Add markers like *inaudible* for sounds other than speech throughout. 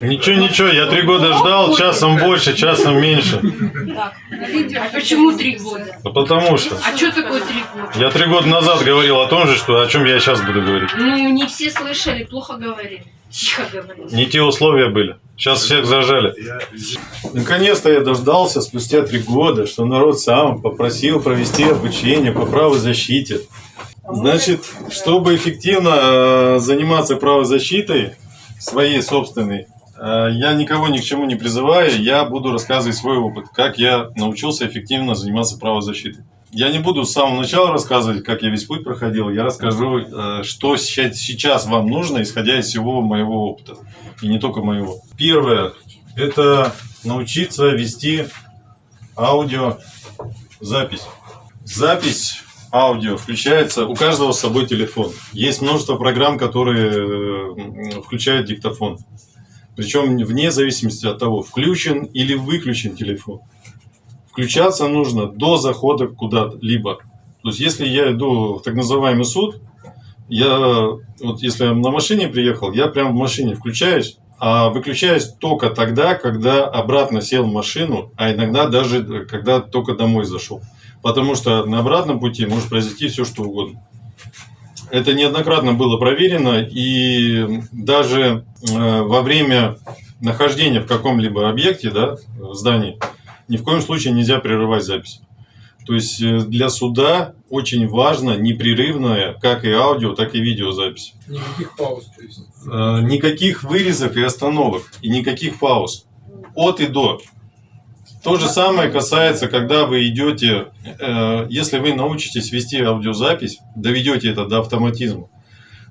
Ничего, ничего, я три года ждал, часом больше, часом меньше. Так, а почему три года? Ну, Потому что А что такое три года? я три года назад говорил о том же, что о чем я сейчас буду говорить. Ну, не все слышали, плохо говорили. Тихо говорили. Не те условия были. Сейчас всех зажали. Наконец-то я дождался спустя три года, что народ сам попросил провести обучение по правозащите. Значит, чтобы эффективно э, заниматься правозащитой своей собственной, я никого ни к чему не призываю, я буду рассказывать свой опыт, как я научился эффективно заниматься правозащитой. Я не буду с самого начала рассказывать, как я весь путь проходил. Я расскажу, э, что сейчас вам нужно, исходя из всего моего опыта. И не только моего. Первое – это научиться вести аудиозапись. Запись аудио включается, у каждого с собой телефон. Есть множество программ, которые э, включают диктофон. Причем вне зависимости от того, включен или выключен телефон. Включаться нужно до захода куда-либо. То есть, если я иду в так называемый суд, я, вот если я на машине приехал, я прям в машине включаюсь, а выключаюсь только тогда, когда обратно сел в машину, а иногда даже э, когда только домой зашел. Потому что на обратном пути может произойти все, что угодно. Это неоднократно было проверено, и даже э, во время нахождения в каком-либо объекте, да, в здании, ни в коем случае нельзя прерывать запись. То есть э, для суда очень важно непрерывная, как и аудио, так и видеозапись. Никаких пауз, то есть. Э, Никаких вырезок и остановок, и никаких пауз. От и до. То же самое касается, когда вы идете, э, если вы научитесь вести аудиозапись, доведете это до автоматизма,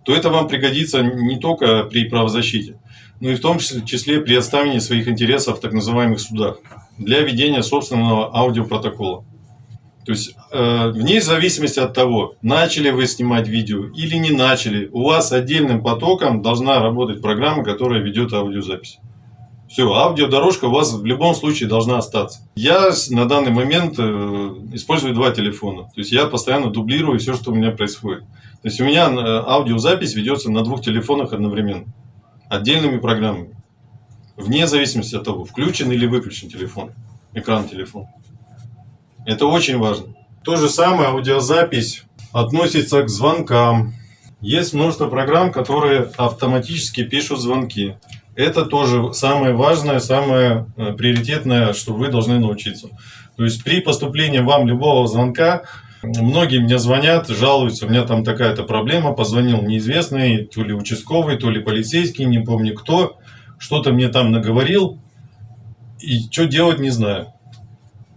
то это вам пригодится не только при правозащите, но и в том числе- при отставлении своих интересов в так называемых судах для ведения собственного аудиопротокола. То есть, э, вне зависимости от того, начали вы снимать видео или не начали, у вас отдельным потоком должна работать программа, которая ведет аудиозапись. Все, аудиодорожка у вас в любом случае должна остаться. Я на данный момент э, использую два телефона. То есть я постоянно дублирую все, что у меня происходит. То есть у меня э, аудиозапись ведется на двух телефонах одновременно. Отдельными программами. Вне зависимости от того, включен или выключен телефон. Экран телефона. Это очень важно. То же самое аудиозапись относится к звонкам. Есть множество программ, которые автоматически пишут звонки. Это тоже самое важное, самое э, приоритетное, что вы должны научиться. То есть при поступлении вам любого звонка, многие мне звонят, жалуются, у меня там такая-то проблема, позвонил неизвестный, то ли участковый, то ли полицейский, не помню кто, что-то мне там наговорил, и что делать не знаю.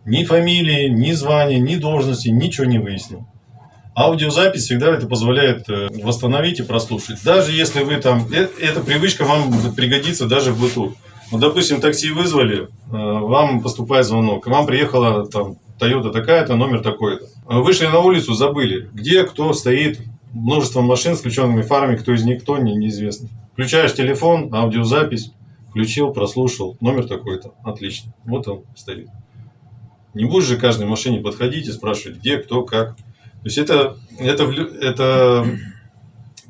Ни фамилии, ни звания, ни должности, ничего не выяснил. Аудиозапись всегда это позволяет э, восстановить и прослушать. Даже если вы там... э- Эта привычка вам пригодится даже в быту. Ну, допустим, такси вызвали, э, вам поступает звонок, к вам приехала там Toyota такая-то, номер такой-то. Вышли на улицу, забыли, где кто стоит, множество машин с включенными фарами, кто из них кто, не- неизвестно. Включаешь телефон, аудиозапись, включил, прослушал, номер такой-то, отлично, вот он стоит. Не будешь же каждой машине подходить и спрашивать, где, кто, как. То есть это, это, это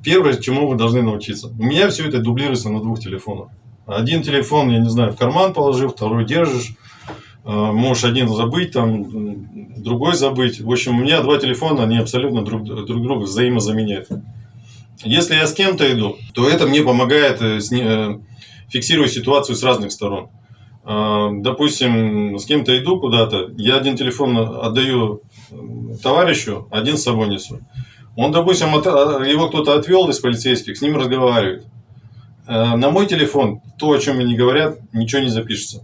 первое, чему вы должны научиться. У меня все это дублируется на двух телефонах. Один телефон, я не знаю, в карман положил, второй держишь. Э, Можешь один забыть, там, другой забыть. В общем, у меня два телефона, они абсолютно друг, друг друга взаимозаменяют. Если я с кем-то иду, то это мне помогает э, э, фиксировать ситуацию с разных сторон. Допустим, с кем-то иду куда-то, я один телефон отдаю товарищу, один с собой несу. Он, допустим, от- а, его кто-то отвел из полицейских, с ним разговаривает. Э, На мой телефон то, о чем мне говорят, ничего не запишется.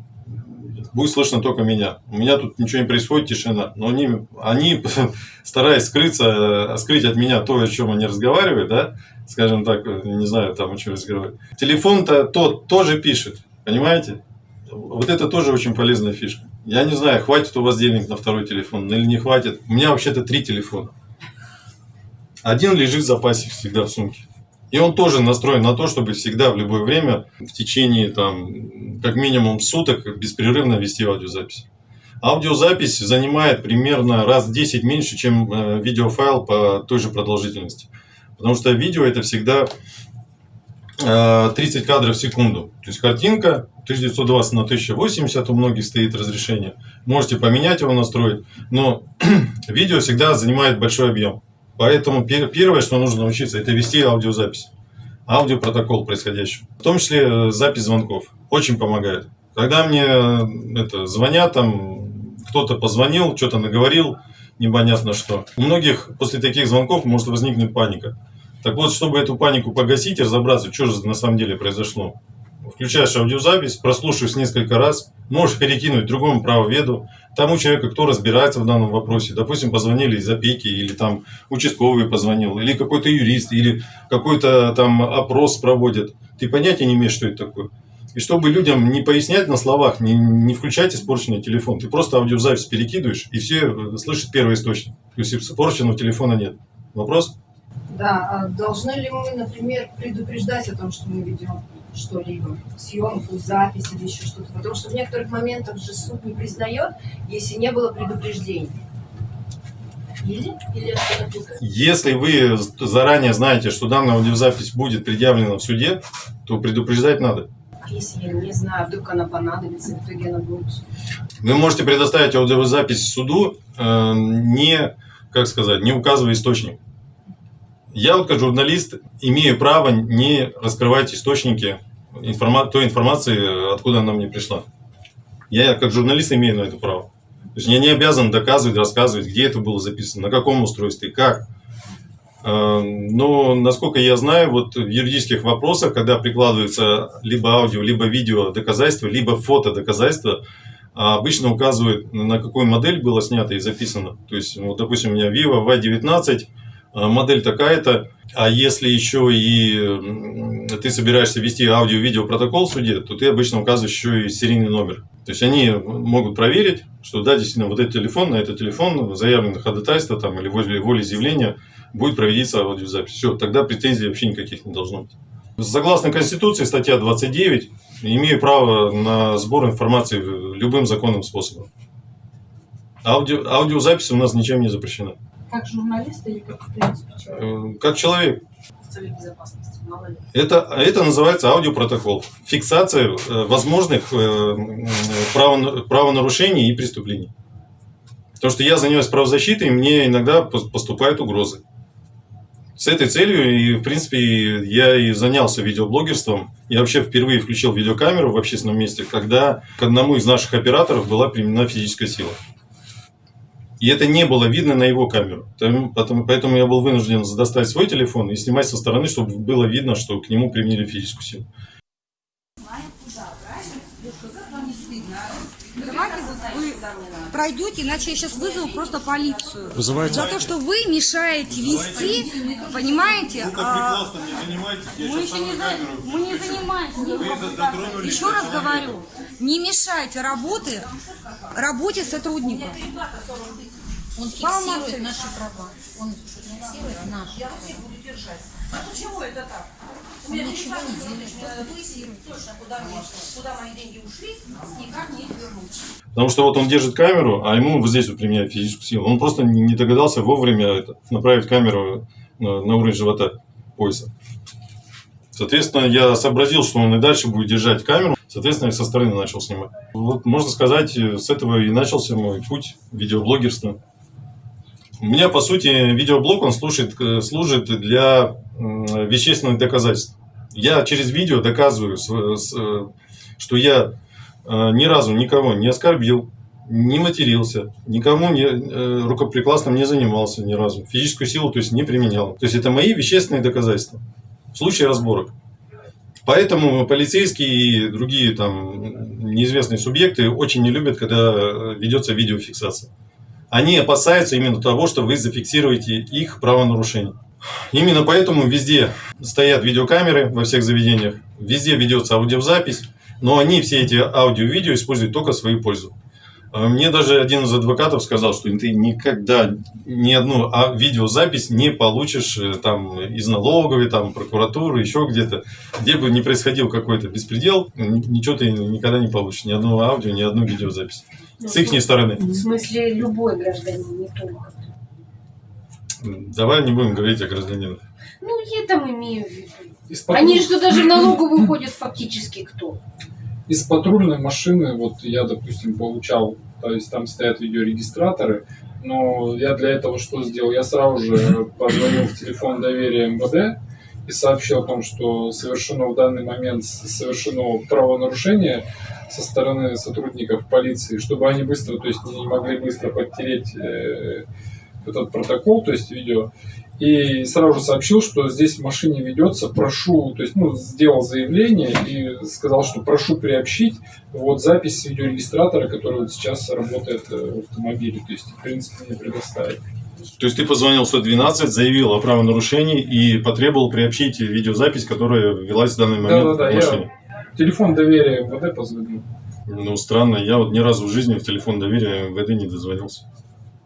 Будет слышно только меня. У меня тут ничего не происходит, тишина. Но они, они *laughs* стараясь скрыться, э, скрыть от меня то, о чем они разговаривают, да, скажем так, э, не знаю, там о чем разговаривают. Телефон-то тот тоже пишет, понимаете? Вот это тоже очень полезная фишка. Я не знаю, хватит у вас денег на второй телефон или не хватит. У меня вообще-то три телефона. Один лежит в запасе всегда в сумке. И он тоже настроен на то, чтобы всегда в любое время в течение там как минимум суток беспрерывно вести аудиозапись. Аудиозапись занимает примерно раз в 10 меньше, чем э, видеофайл по той же продолжительности. Потому что видео это всегда 30 кадров в секунду. То есть картинка 1920 на 1080, у многих стоит разрешение. Можете поменять его, настроить. Но *clears throat* видео всегда занимает большой объем. Поэтому пер- первое, что нужно научиться, это вести аудиозапись. Аудиопротокол происходящего. В том числе э, запись звонков. Очень помогает. Когда мне э, это, звонят, там кто-то позвонил, что-то наговорил, непонятно что. У многих после таких звонков может возникнуть паника. Так вот, чтобы эту панику погасить и разобраться, что же на самом деле произошло. Включаешь аудиозапись, прослушиваешь несколько раз, можешь перекинуть другому правоведу, тому человеку, кто разбирается в данном вопросе. Допустим, позвонили из опеки, или там участковый позвонил, или какой-то юрист, или какой-то там опрос проводят. Ты понятия не имеешь, что это такое. И чтобы людям не пояснять на словах, не, не включать испорченный телефон, ты просто аудиозапись перекидываешь, и все э, слышат первый источник. То есть испорченного телефона нет. Вопрос? Да, а должны ли мы, например, предупреждать о том, что мы ведем что-либо, съемку, запись или еще что-то? Потому что в некоторых моментах же суд не признает, если не было. Или? Или написано? Если вы заранее знаете, что данная аудиозапись будет предъявлена в суде, то предупреждать надо. А если я не знаю, вдруг она понадобится, в итоге она будет... Вы можете предоставить аудиозапись суду, э, не, как сказать, не указывая источник. Я вот как журналист имею право не раскрывать источники информа- той информации, откуда она мне пришла. Я как журналист имею на это право. То есть я не обязан доказывать, рассказывать, где это было записано, на каком устройстве, как. Э, Но, насколько я знаю, вот в юридических вопросах, когда прикладывается либо аудио, либо видео доказательство, либо фото доказательство, а обычно указывают, на какую модель было снято и записано. То есть, вот, допустим, у меня Vivo Y19, а, модель такая-то, а если еще и ты собираешься вести аудио-видео протокол в суде, то ты обычно указываешь еще и серийный номер. То есть они могут проверить, что да, действительно, вот этот телефон, на этот телефон заявлено ходатайство там, или возле волеизъявления будет проведиться аудиозапись. Все, тогда претензий вообще никаких не должно быть. Согласно Конституции, статья 29, имею право на сбор информации любым законным способом. Аудио, аудиозапись у нас ничем не запрещена. Как журналист или как, в принципе, человек? Э, Как человек. С целью безопасности, мало ли. Это, это называется аудиопротокол. Фиксация э, возможных э, право- правонарушений и преступлений. Потому что я занимаюсь правозащитой, мне иногда пос- поступают угрозы. С этой целью, и, в принципе, я и занялся видеоблогерством. Я вообще впервые включил видеокамеру в общественном месте, когда к одному из наших операторов была применена физическая сила. И это не было видно на его камеру. Поэтому я был вынужден достать свой телефон и снимать со стороны, чтобы было видно, что к нему применили физическую силу. Давайте вот вы пройдете, иначе я сейчас вызову просто полицию. Вызывайте. За то, что вы мешаете вести, понимаете? а, не занимаетесь, мы еще не, за- мы не занимаемся. Еще раз говорю, не мешайте работы, работе сотрудника. Он фиксирует наши права. Он фиксирует наши права. Почему это так? Он ничего не делает, просто фиксирует. Точно, куда, мне, куда мои деньги ушли, никак не вернуть. Потому что вот он держит камеру, а ему вот здесь вот применяет физическую силу. Он просто не догадался вовремя это, направить камеру на, на уровень живота, пояса. Соответственно, я сообразил, что он и дальше будет держать камеру. Соответственно, я со стороны начал снимать. Вот, можно сказать, с этого и начался мой путь видеоблогерства. У меня, по сути, видеоблог, он служит, э, служит для вещественных доказательств. Я через видео доказываю, э, что я э, ни разу никого не оскорбил, не матерился, никому не, э, рукоприкладством не занимался ни разу, физическую силу то есть не применял. То есть это мои вещественные доказательства в случае разборок. Поэтому полицейские и другие там неизвестные субъекты очень не любят, когда ведется видеофиксация. Они опасаются именно того, что вы зафиксируете их правонарушение. Именно поэтому везде стоят видеокамеры во всех заведениях, везде ведется аудиозапись, но они все эти аудио и видео используют только в свою пользу. А Мне даже один из адвокатов сказал, что ты никогда ни одну а- видеозапись не получишь э, там из налоговой, там прокуратуры, еще где-то. Где бы ни происходил какой-то беспредел, ничего ты никогда не получишь. Ни одного аудио, ни одну видеозапись. С их стороны. В смысле, любой гражданин, не только. Давай не будем говорить о гражданинах. Ну, я там имею в виду. Патруль- Они что даже в налоговую ходят фактически кто? из патрульной машины, вот я, допустим, получал, то есть там стоят видеорегистраторы, но я для этого что сделал? Я сразу же позвонил в телефон доверия МВД и сообщил о том, что совершено в данный момент совершено правонарушение со стороны сотрудников полиции, чтобы они быстро, то есть не могли быстро подтереть э, этот протокол, то есть видео, и сразу же сообщил, что здесь в машине ведется, прошу, то есть, ну, сделал заявление и сказал, что прошу приобщить вот запись с видеорегистратора, который вот сейчас работает э, в автомобиле, то есть, в принципе, мне предоставить. То есть ты позвонил в 112, заявил о правонарушении и потребовал приобщить видеозапись, которая велась в данный момент Да-да-да, в я- машине. Телефон доверия МВД позвонил. Ну, странно, я вот ни разу в жизни в телефон доверия МВД не дозвонился.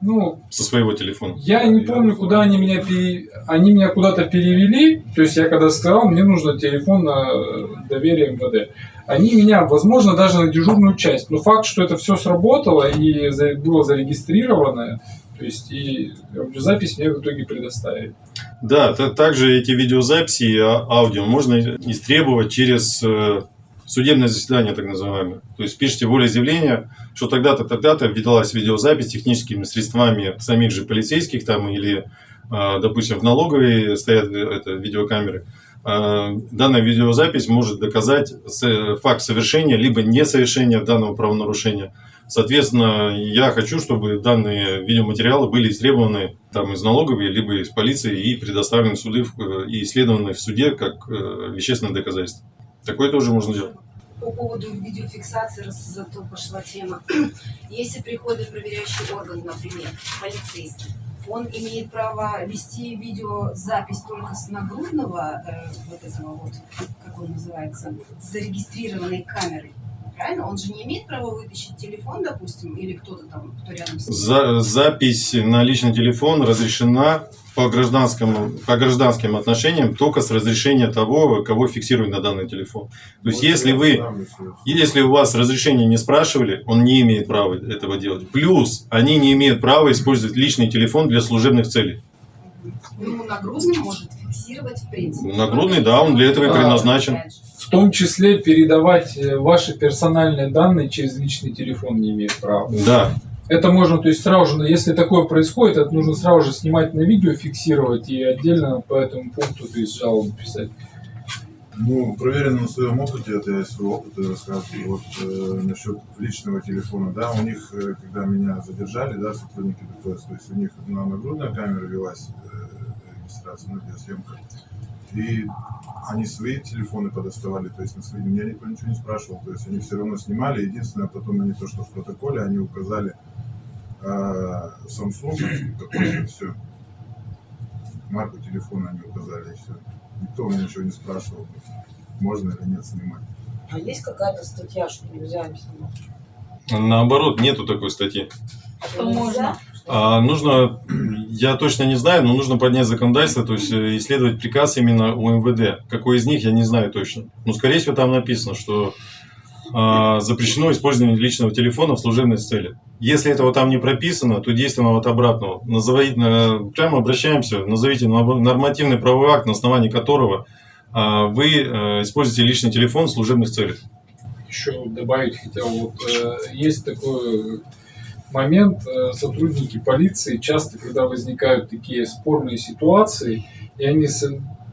Ну, Со своего телефона. я не помню, куда они меня пере... они меня куда-то перевели. То есть я когда сказал, мне нужно телефон на э, доверие МВД. Они меня, возможно, даже на дежурную часть. Но факт, что это все сработало и было зарегистрировано, то есть и запись мне в итоге предоставили. Да, та- также эти видеозаписи и а- аудио можно истребовать через э, судебное заседание, так называемое. То есть пишите волеизъявление, что тогда-то, тогда-то велась видеозапись техническими средствами самих же полицейских там или, э, допустим, в налоговой стоят э, это, видеокамеры. Э, Данная видеозапись может доказать факт совершения либо несовершения данного правонарушения. Соответственно, я хочу, чтобы данные видеоматериалы были истребованы там, из налоговой, либо из полиции и предоставлены в суды э, и исследованы в суде как э, вещественное доказательство. Такое тоже можно делать. По поводу видеофиксации, раз зато пошла тема. *clears throat* Если приходит проверяющий орган, например, полицейский, он имеет право вести видеозапись только с нагрудного, э, вот этого вот, как он называется, зарегистрированной камеры. Правильно? Он же не имеет права вытащить телефон, допустим, или кто-то там, кто рядом с ним. За- запись на личный телефон разрешена по гражданскому, по гражданским отношениям только с разрешения того, кого фиксирует на данный телефон. То есть, если вы Если у вас разрешения не спрашивали, он не имеет права этого делать. Плюс, они не имеют права использовать личный телефон для служебных целей. Ну, нагрудный может фиксировать в принципе. Нагрудный, да, он для этого и предназначен. В том числе передавать э, ваши персональные данные через личный телефон не имеет права. Да, Это можно, то есть сразу же, если такое происходит, это нужно сразу же снимать на видео, фиксировать и отдельно по этому пункту, то есть жалобу писать. Ну, проверено на своем опыте, это я из своего опыта рассказываю. Вот э, насчет личного телефона, да, у них, э, когда меня задержали, да, сотрудники ДПС, то есть у них на нагрудная камера велась э, регистрация, ну, видеосъемка, и они свои телефоны подоставали, то есть на свои, меня никто ничего не спрашивал, то есть они все равно снимали, единственное, потом они то, что в протоколе, они указали э, Samsung какой-то, все, марку телефона они указали, и все. Никто у меня ничего не спрашивал, можно или нет снимать. А есть какая-то статья, что нельзя им снимать? наоборот, нету такой статьи. Что можно? А нужно, я точно не знаю, но нужно поднять законодательство, то есть э, исследовать приказ именно у МВД. Какой из них, я не знаю точно. Но, скорее всего, там написано, что а, запрещено использование личного телефона в служебной цели. Если этого там не прописано, то действуем от обратного. Назовите, э, прямо обращаемся, назовите норм- нормативный правовой акт, на основании которого а, вы э, используете личный телефон в служебных целях. Еще добавить хотел, вот э, есть такой момент, сотрудники полиции часто, когда возникают такие спорные ситуации, и они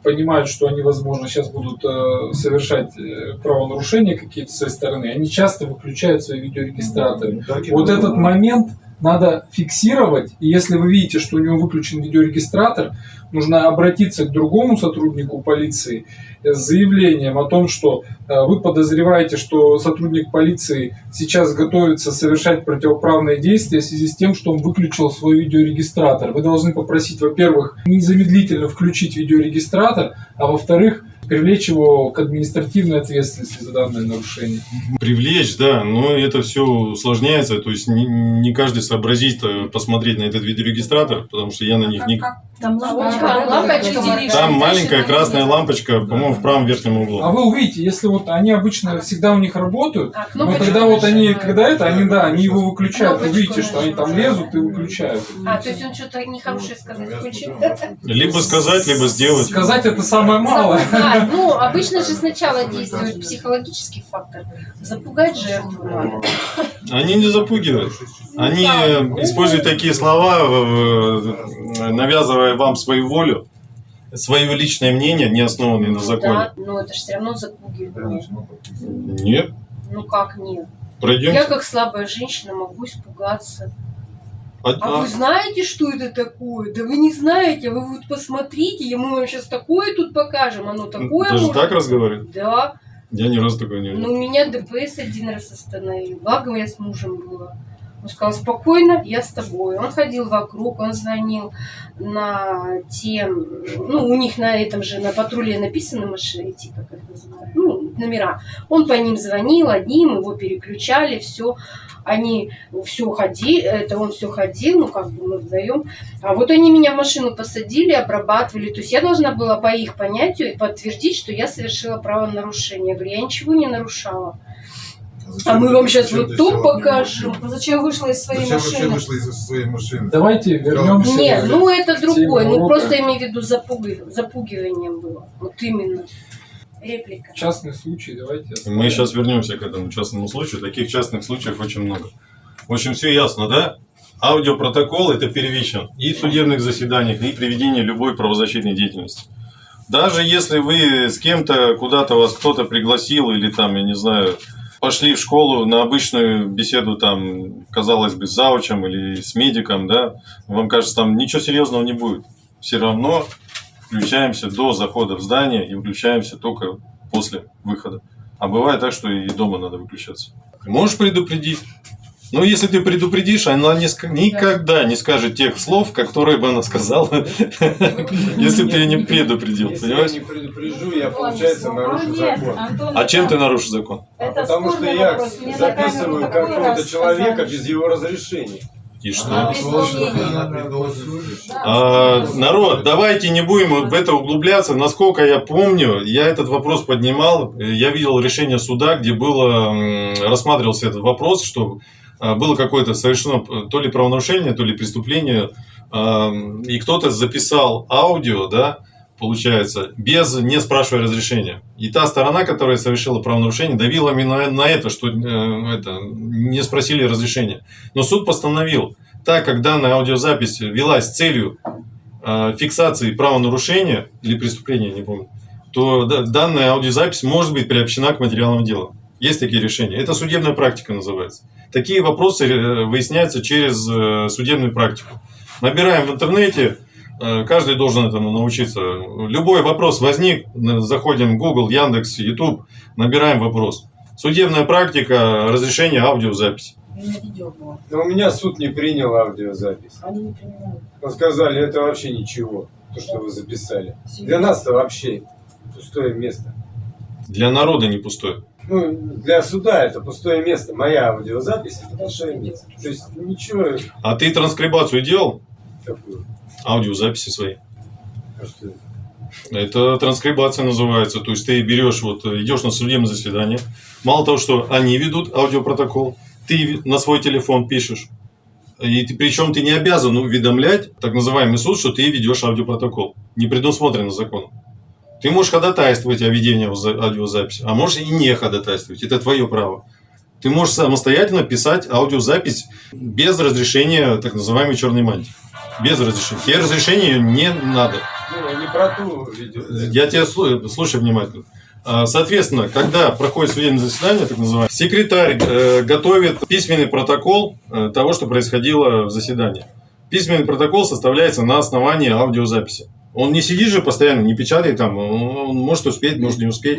понимают, что они, возможно, сейчас будут э, совершать э, правонарушения какие-то с своей стороны, они часто выключают свои видеорегистраторы. Вот этот момент надо фиксировать, и если вы видите, что у него выключен видеорегистратор, нужно обратиться к другому сотруднику полиции с заявлением о том, что э, вы подозреваете, что сотрудник полиции сейчас готовится совершать противоправные действия в связи с тем, что он выключил свой видеорегистратор. Вы должны попросить, во-первых, незамедлительно включить видеорегистратор, а во-вторых, привлечь его к административной ответственности за данное нарушение. Привлечь, да, но это все усложняется, то есть не, не каждый сообразит э, посмотреть на этот видеорегистратор, потому что я на них Как, не... как, Там лампочка, лампочка. Там маленькая красная лампочка, по-моему, в правом верхнем А углу. вы увидите, если вот они обычно всегда у них работают, А, но тогда вот они, когда это, они, да, они его выключают. Вы видите, что они там лезут и выключают. А, то есть он что-то нехорошее сказать включил? Либо сказать, либо сделать. Сказать это самое малое. Запугать. Ну, обычно же сначала действует психологический фактор. Запугать жертву. Они не запугивают. Они э, используют такие слова, э, навязывая вам свою волю, свое личное мнение, не основанное на законе. Да, но это же все равно запугивание. Нет, Ну как нет? Я пройдемте. как слабая женщина могу испугаться. А- А а- вы знаете, что это такое? Да вы не знаете, а вы вот посмотрите, и мы вам сейчас такое тут покажем, оно такое Даже может. так разговаривают? Да. Я ни разу такого не видел. Ну, меня ДПС один раз остановил. Благо, я с мужем была. Он сказал, спокойно, я с тобой. Он ходил вокруг, он звонил на те, ну, у них на этом же, на патруле написаны машины, эти, как называют, ну, номера. Он по ним звонил, одним, его переключали, все. Они все ходили, это он все ходил, ну, как бы мы вдвоем. А вот они меня в машину посадили, обрабатывали. То есть я должна была по их понятию подтвердить, что я совершила правонарушение. Я говорю, я ничего не нарушала. Зачем А мы вам сейчас вот села? покажем. Зачем вышла из своей Зачем машины? вышла из своей машины? Давайте вернемся. Нет, ну это другое. Ну урока. просто имею в виду запугив- запугиванием было. Вот именно. Реплика. Частный случай, давайте. оставим. Мы сейчас вернемся к этому частному случаю. Таких частных случаев очень много. В общем, все ясно, да? Аудиопротокол это первичен и в судебных заседаниях, и при ведении любой правозащитной деятельности. Даже если вы с кем-то куда-то вас кто-то пригласил или там, я не знаю, пошли в школу на обычную беседу там, казалось бы, с заучем или с медиком, да, вам кажется, там ничего серьезного не будет. Все равно включаемся до захода в здание и выключаемся только после выхода. А бывает так, что и дома надо выключаться. Можешь предупредить. Но если ты предупредишь, она не ск- никогда не скажет тех слов, которые бы она сказала, *laughs* если бы ты ее не предупредил, Если понимаешь? я не предупрежу, я, получается, нарушу закон. А чем ты нарушишь закон? Это Потому что я записываю какого-то человека без его разрешения. И что? Слушающий. А, народ, давайте не будем в это углубляться. Насколько я помню, я этот вопрос поднимал. Я видел решение суда, где было рассматривался этот вопрос, что а, было какое-то совершено э, то ли правонарушение, то ли преступление, а, и кто-то записал аудио, да, получается, без не спрашивая разрешения. И та сторона, которая совершила правонарушение, давила именно на это, что э, это, не спросили разрешения. Но суд постановил, так как данная аудиозапись велась целью э, фиксации правонарушения или преступления, не помню, то да- данная аудиозапись может быть приобщена к материалам дела. Есть такие решения. Это судебная практика называется. Такие вопросы э, выясняются через э, судебную практику. Набираем в интернете, э, каждый должен этому научиться. Любой вопрос возник, заходим в Google, Яндекс, YouTube, набираем вопрос. Судебная практика, разрешение аудиозаписи. Но у меня суд не принял аудиозапись. Они не принимают. Он сказали, это вообще ничего, то, что вы записали. Для нас-то вообще пустое место. Для народа не пустое. Ну, для суда это пустое место. Моя аудиозапись это пустое место. То есть ничего А ты транскрибацию делал? такого. Аудиозаписи свои. А что это? Это транскрибация называется. То есть ты берешь, вот идешь на судебное заседание. Мало того, что они ведут аудиопротокол, ты на свой телефон пишешь. И ты, причем ты не обязан уведомлять так называемый суд, что ты ведешь аудиопротокол. Не предусмотрено законом. Ты можешь ходатайствовать о ведении аудиоза- аудиозаписи, а можешь и не ходатайствовать. Это твое право. Ты можешь самостоятельно писать аудиозапись без разрешения так называемой черной мантии. Без разрешения. Тебе разрешения не надо. Ну, не про ту видео. Я тебя слу- слушаю внимательно. А, Соответственно, когда проходит судебное заседание, так называемое, секретарь э, готовит письменный протокол э, того, что происходило в заседании. Письменный протокол составляется на основании аудиозаписи. Он не сидит же постоянно, не печатает там, он может успеть, может не успеть.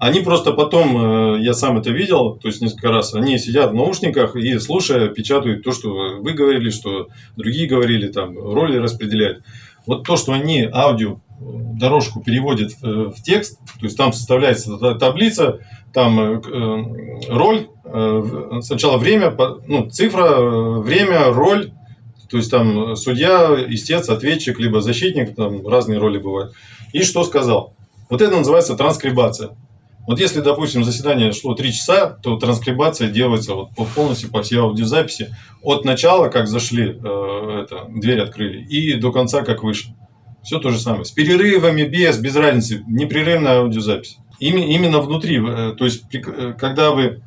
Они просто потом, э, я сам это видел, то есть несколько раз, они сидят в наушниках и, слушая, печатают то, что вы говорили, что другие говорили, там, роли распределяют. Вот то, что они аудио э, дорожку переводят в, в текст, то есть там составляется та- таблица, там э, э, роль, э, сначала время, ну, цифра, э, время, роль, То есть там судья, истец, ответчик, либо защитник, там разные роли бывают. И что сказал? Вот это называется транскрибация. Вот если, допустим, заседание шло 3 часа, то транскрибация делается вот по- полностью по всей аудиозаписи. От начала, как зашли, э, это, дверь открыли, и до конца, как вышли. Все то же самое. С перерывами, без, без разницы. Непрерывная аудиозапись. Ими- именно внутри. э, То есть, при- э, когда вы...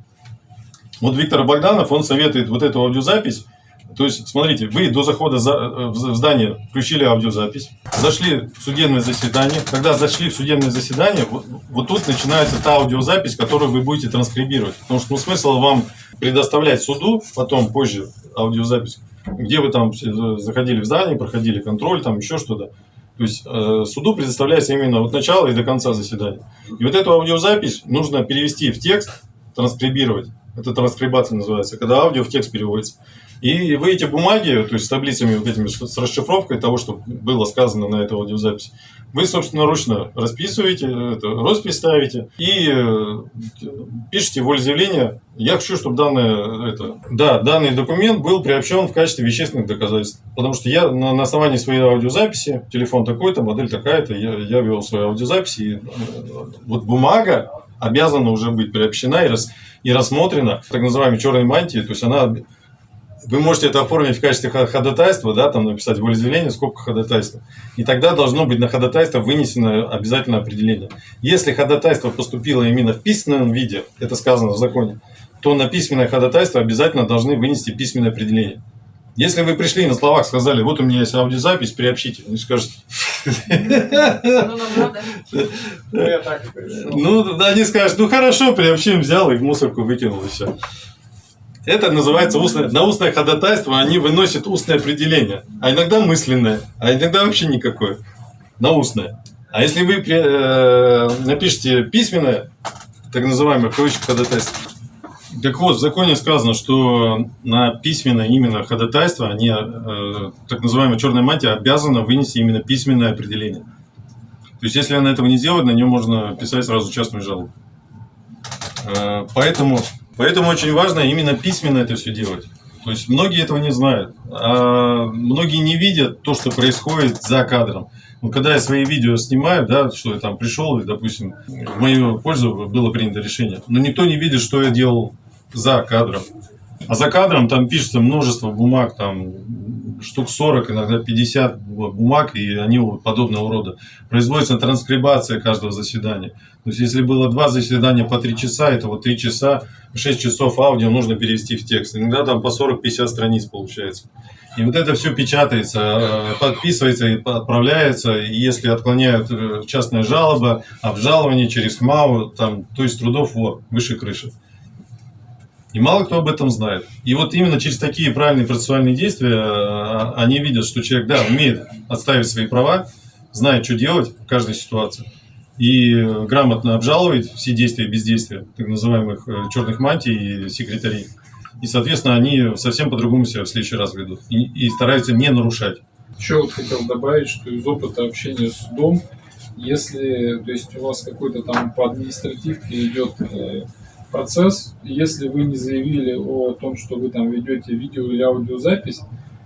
Вот Виктор Богданов, он советует вот эту аудиозапись. То есть, смотрите, вы до захода за- э, в здание включили аудиозапись, зашли в судебное заседание. Когда зашли в судебное заседание, вот, тут начинается та аудиозапись, которую вы будете транскрибировать. Потому что ну, смысл вам предоставлять суду, потом, позже, аудиозапись, где вы там заходили в здание, проходили контроль, там еще что-то. То есть э, суду предоставляется именно от начала и до конца заседания. И вот эту аудиозапись нужно перевести в текст, транскрибировать. Это транскрибация называется, когда аудио в текст переводится. И вы эти бумаги, то есть с таблицами вот этими, с расшифровкой того, что было сказано на этой аудиозаписи, вы собственноручно расписываете, это, роспись ставите и э, пишите волеизъявление. Я хочу, чтобы данное, это, да, данный документ был приобщен в качестве вещественных доказательств. Потому что я на, на основании своей аудиозаписи, телефон такой-то, модель такая-то, я, я вел свою аудиозапись, и э, вот бумага обязана уже быть приобщена и, рас, и рассмотрена так называемой черной мантии, то есть она вы можете это оформить в качестве ходатайства, да, там написать волеизъявление, скобка ходатайства. И тогда должно быть на ходатайство вынесено обязательное определение. Если ходатайство поступило именно в письменном виде, это сказано в законе, то на письменное ходатайство обязательно должны вынести письменное определение. Если вы пришли и на словах сказали, вот у меня есть аудиозапись, приобщите, ну скажете, Ну, нам надо. Ну, ну, да, они скажут, ну хорошо, приобщим, взял и в мусорку выкинул, и все. Это называется устное, на устное ходатайство они выносят устное определение, а иногда мысленное, а иногда вообще никакое, на устное. А если вы э, напишите письменное, так называемое кавычках ходатайство, так вот, в законе сказано, что на письменное именно ходатайство они, э, так называемая черная мантия, обязана вынести именно письменное определение. То есть, если она этого не сделает, на нее можно писать сразу частную жалобу. Э, Поэтому, поэтому очень важно именно письменно это все делать. То есть многие этого не знают. А многие не видят то, что происходит за кадром. Ну, когда я свои видео снимаю, да, что я там пришел, и, допустим, в мою пользу было принято решение. Но никто не видит, что я делал за кадром. А за кадром там пишется множество бумаг, там штук 40, иногда 50 бумаг, и они вот подобного рода. Производится транскрибация каждого заседания. То есть, если было два заседания по 3 часа, это вот 3 часа, 6 часов аудио нужно перевести в текст. Иногда там по 40-50 страниц получается. И вот это все печатается, э, подписывается и отправляется. И если отклоняют э, частная жалоба, обжалование через ХМАУ, там, то есть трудов вот, выше крыши. И мало кто об этом знает. И вот именно через такие правильные процессуальные действия э, они видят, что человек, да, умеет отставить свои права, знает, что делать в каждой ситуации. И грамотно обжалует все действия и бездействия так называемых э, черных мантий и секретарей. И, соответственно, они совсем по-другому себя в следующий раз ведут. И, и стараются не нарушать. Еще вот хотел добавить, что из опыта общения с судом, если то есть у вас какой-то там по административке идет э, процесс, если вы не заявили о том, что вы там ведете видео или аудиозапись,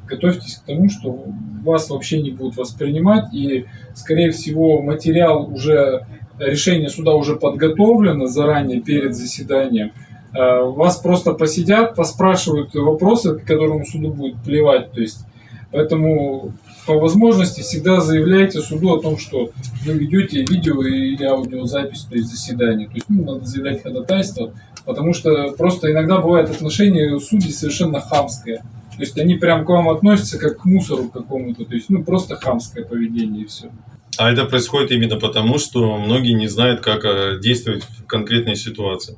готовьтесь к тому, что вас вообще не будут воспринимать, и, скорее всего, материал уже, решение суда уже подготовлено заранее перед заседанием, Э, вас просто посидят, поспрашивают вопросы, которым суду будет плевать, то есть Поэтому по возможности всегда заявляйте суду о том, что вы ведете видео или аудиозапись, то есть заседание. То есть ну, надо заявлять ходатайство, потому что просто иногда бывает отношение судей совершенно хамское. То есть они прям к вам относятся как к мусору какому-то, то есть ну просто хамское поведение и все. А это происходит именно потому, что многие не знают, как э, действовать в конкретной ситуации.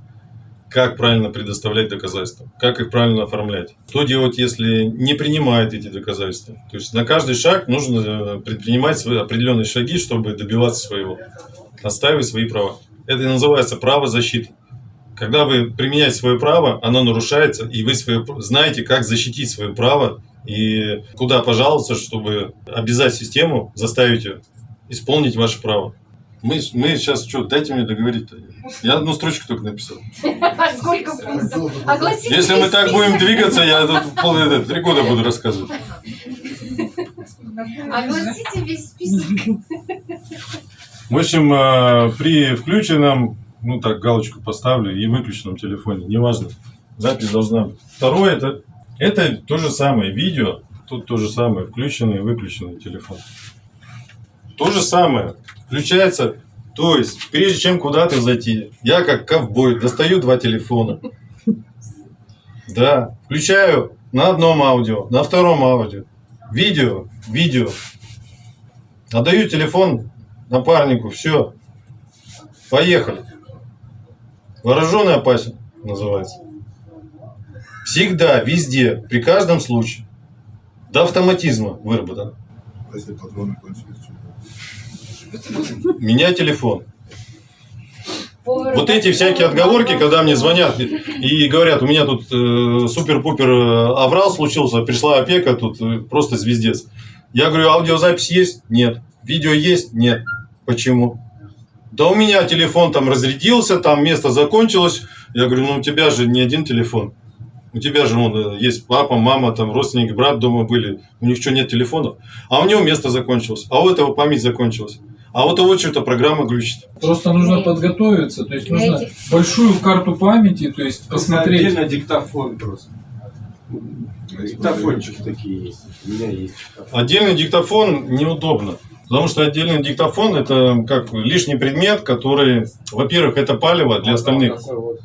Как правильно предоставлять доказательства, как их правильно оформлять. Что делать, если не принимают эти доказательства? То есть на каждый шаг нужно э, предпринимать свои определенные шаги, чтобы добиваться своего, отстаивать свои права. Это и называется право защиты. Когда вы применяете свое право, оно нарушается, и вы свое, знаете, как защитить свое право и куда пожаловаться, чтобы обязать систему, заставить ее исполнить ваше право. Мы, мы сейчас что, дайте мне договорить-то. Я одну строчку только написал. Сколько пунктов? Огласите Если мы так будем двигаться, я тут три года буду рассказывать. Огласите весь список. В общем, э, при включенном, ну так, галочку поставлю, и выключенном телефоне, неважно, запись должна быть. Второе, это, это то же самое, видео, тут то же самое, включенный и выключенный телефон. То же самое, включается, то есть, прежде чем куда-то зайти, я как ковбой достаю два телефона, да, включаю на одном аудио, на втором аудио, видео, видео, отдаю телефон напарнику, все, поехали. Вооруженный опасен называется. Всегда, везде, при каждом случае. До автоматизма выработан. Если патроны кончились, Меня телефон. Вот эти всякие отговорки, когда мне звонят и- говорят, у меня тут э, супер-пупер э, аврал случился, пришла опека, тут э, просто звездец. Я говорю, аудиозапись есть? Нет. Видео есть? Нет. Почему? Да у меня телефон там разрядился, там место закончилось. Я говорю, ну у тебя же не один телефон. У тебя же вон, э, есть папа, мама, там родственники, брат дома были. У них что, нет телефонов? А у него место закончилось. А у этого память закончилась. А вот у вот что-то программа глючит. Просто нужно подготовиться, то есть нужно большую карту памяти, то есть посмотреть. Отдельно диктофон просто. Диктофончики такие есть. У меня есть. диктофон. Отдельный диктофон неудобно. Потому что отдельный диктофон это как лишний предмет, который, во-первых, это палево для остальных. Такой вот.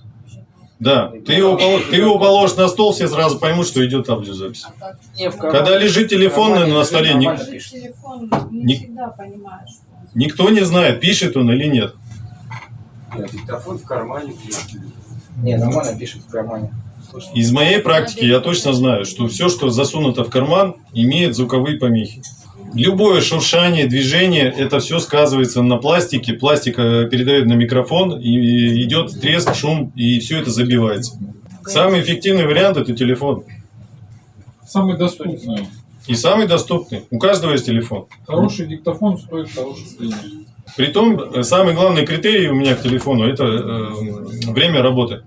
Да, ты его, ты его положишь на стол, все сразу поймут, что идет аудиозапись. Кармане- Когда лежит телефон на столе, Не- не всегда понимаешь, никто не знает, пишет он или нет. Нет, диктофон в кармане. Не, нормально пишет в кармане. Из моей практики я точно знаю, что все, что засунуто в карман, имеет звуковые помехи. Любое шуршание, движение, это все сказывается на пластике. Пластик э, передает на микрофон, и идет треск, шум, и все это забивается. Самый эффективный вариант это телефон. Самый доступный. И самый доступный. У каждого есть телефон. Хороший диктофон стоит хороших денег. Притом, э, самый главный критерий у меня к телефону это э, время работы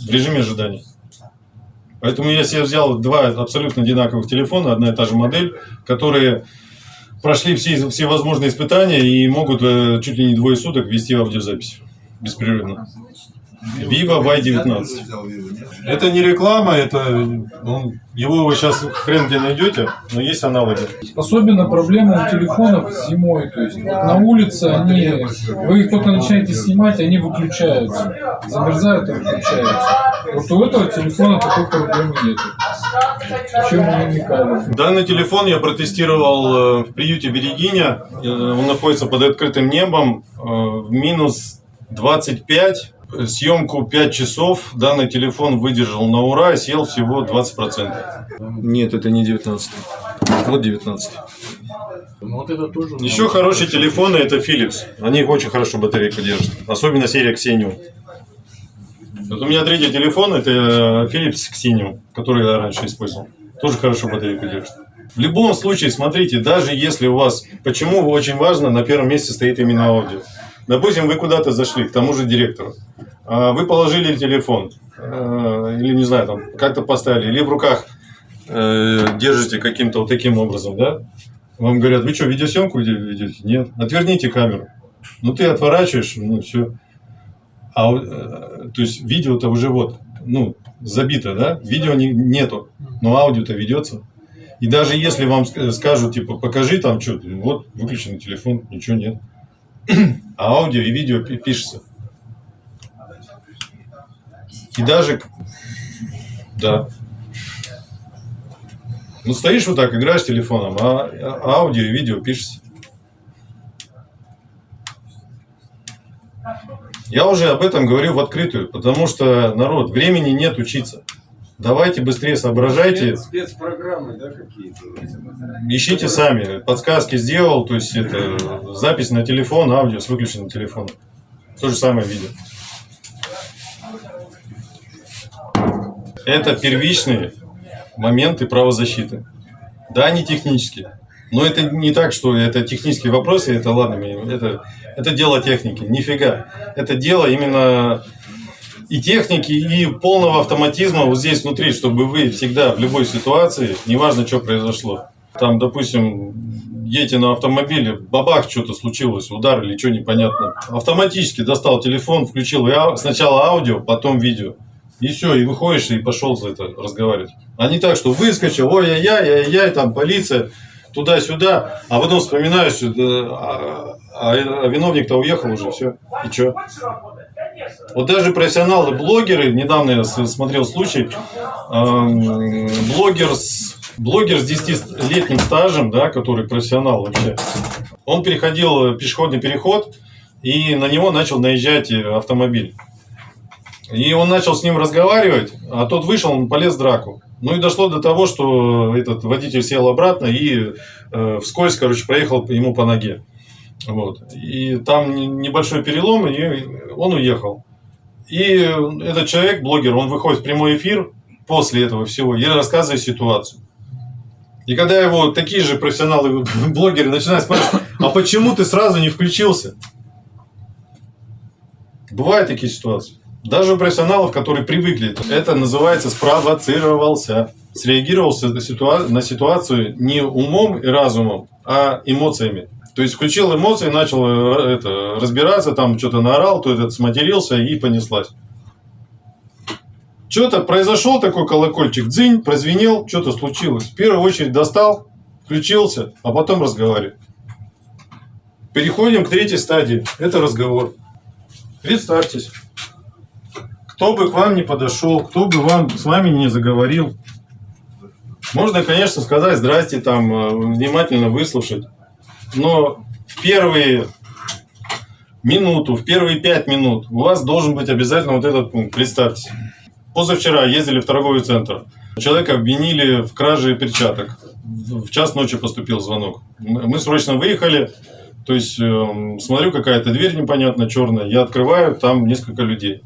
в режиме ожидания. Поэтому я себе взял два абсолютно одинаковых телефона, одна и та же модель, которые прошли все, все возможные испытания и могут э, чуть ли не двое суток вести аудиозапись беспрерывно. Vivo Y19. взял Vivo, нет? Это не реклама, это ну, его вы сейчас хрен где найдете, но есть аналоги. Особенно проблема у телефонов зимой. То есть вот на улице они, вы их только начинаете снимать, они выключаются. Замерзают и выключаются. Вот у этого телефона такой проблемы нет. Чем мы намекали. Данный телефон я протестировал э, в приюте Берегиня. Э, Он находится под открытым небом. э, В минус 25. Съемку 5 часов. Данный телефон выдержал на ура и съел всего 20%. Нет, это не 19. Вот 19. Ну вот это тоже. Еще хорошие телефоны это Philips. Они очень хорошо батарейку держат. Особенно серия Xenium. Вот у меня третий телефон, это э, Philips Xenium, который я раньше использовал. Тоже хорошо батарейку держит. В любом случае, смотрите, даже если у вас... Почему очень важно, на первом месте стоит именно аудио. Допустим, вы куда-то зашли, к тому же директору. А, Вы положили телефон, э, или, не знаю, там, как-то поставили, или в руках э, держите каким-то вот таким образом, да? Вам говорят, вы что, видеосъемку ведете? Нет. Отверните камеру. Ну, ты отворачиваешь, ну, все. А, э, то есть, видео-то уже вот, ну, забито, да? Видео не, нету, но аудио-то ведется. И даже если вам ск- скажут, типа, покажи там что-то, вот, выключенный телефон, ничего нет. *clears throat* А аудио и видео пи- пишется. И даже, да. Ну, стоишь вот так, играешь телефоном, а а аудио и видео пишется. Я уже об этом говорю в открытую, потому что, народ, времени нет учиться. Давайте быстрее соображайте, Спец- Спецпрограммы, да, какие-то. ищите сами. Подсказки сделал, то есть это запись на телефон, аудио с выключенным телефоном. То же самое видео. Это первичные моменты правозащиты. Да, они технические. Но это не так, что это технические вопросы, это ладно, это, это дело техники. Нифига. Это дело именно и техники, и полного автоматизма вот здесь внутри, чтобы вы всегда в любой ситуации, неважно, что произошло, Там, допустим, едете на автомобиле, бабах, что-то случилось, удар или что непонятно. Автоматически достал телефон, включил сначала аудио, потом видео. И все, и выходишь и пошел за это разговаривать. А не так, что выскочил, ой-яй-яй, ай-яй, там полиция, туда-сюда, а потом вспоминаешь, да, а, а- а виновник-то уехал уже, все. И что? Вот даже профессионалы, блогеры, недавно я смотрел случай, эм, блогер с, блогер с 10-летним стажем, да, который профессионал вообще, он переходил пешеходный переход, и на него начал наезжать э, автомобиль. И он начал с ним разговаривать, а тот вышел, он полез в драку. Ну и дошло до того, что этот водитель сел обратно и э, вскользь, короче, проехал ему по ноге. Вот. И там не- небольшой перелом, и он уехал. И этот человек, блогер, он выходит в прямой эфир после этого всего и рассказывает ситуацию. И когда его такие же профессионалы, *laughs* блогеры начинают спрашивать, а почему ты сразу не включился? Бывают такие ситуации. Даже у профессионалов, которые привыкли, это называется спровоцировался. Среагировался на ситуацию не умом и разумом, а эмоциями. То есть включил эмоции, начал э, это, разбираться, там что-то наорал, то этот сматерился и понеслась. Что-то произошел такой колокольчик, дзынь, прозвенел, что-то случилось. В первую очередь достал, включился, а потом разговаривает. Переходим к третьей стадии. Это разговор. Представьтесь. Кто бы к вам не подошел, кто бы вам с вами не заговорил. Можно, конечно, сказать здрасте, там, э, внимательно выслушать. Но в первые минуту, в первые пять минут у вас должен быть обязательно вот этот пункт. Представьтесь. Позавчера ездили в торговый центр. Человека обвинили в краже перчаток. В час ночи поступил звонок. Мы срочно выехали. То есть, эм, смотрю, какая-то дверь непонятно черная. Я открываю, там несколько людей.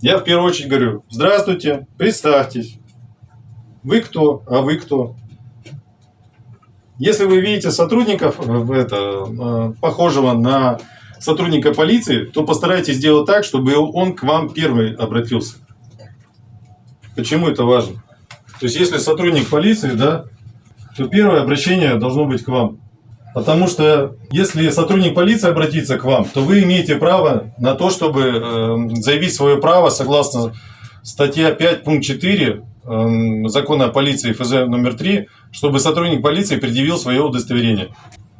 Я в первую очередь говорю, здравствуйте, представьтесь. Вы кто? А вы кто? Если вы видите сотрудников, э, это, э, похожего на сотрудника полиции, то постарайтесь сделать так, чтобы он к вам первый обратился. Почему это важно? То есть, если сотрудник полиции, да, то первое обращение должно быть к вам. Потому что если сотрудник полиции обратится к вам, то вы имеете право на то, чтобы э, заявить свое право согласно статья 5 пункт 4 э, закона о полиции ФЗ номер 3, чтобы сотрудник полиции предъявил свое удостоверение.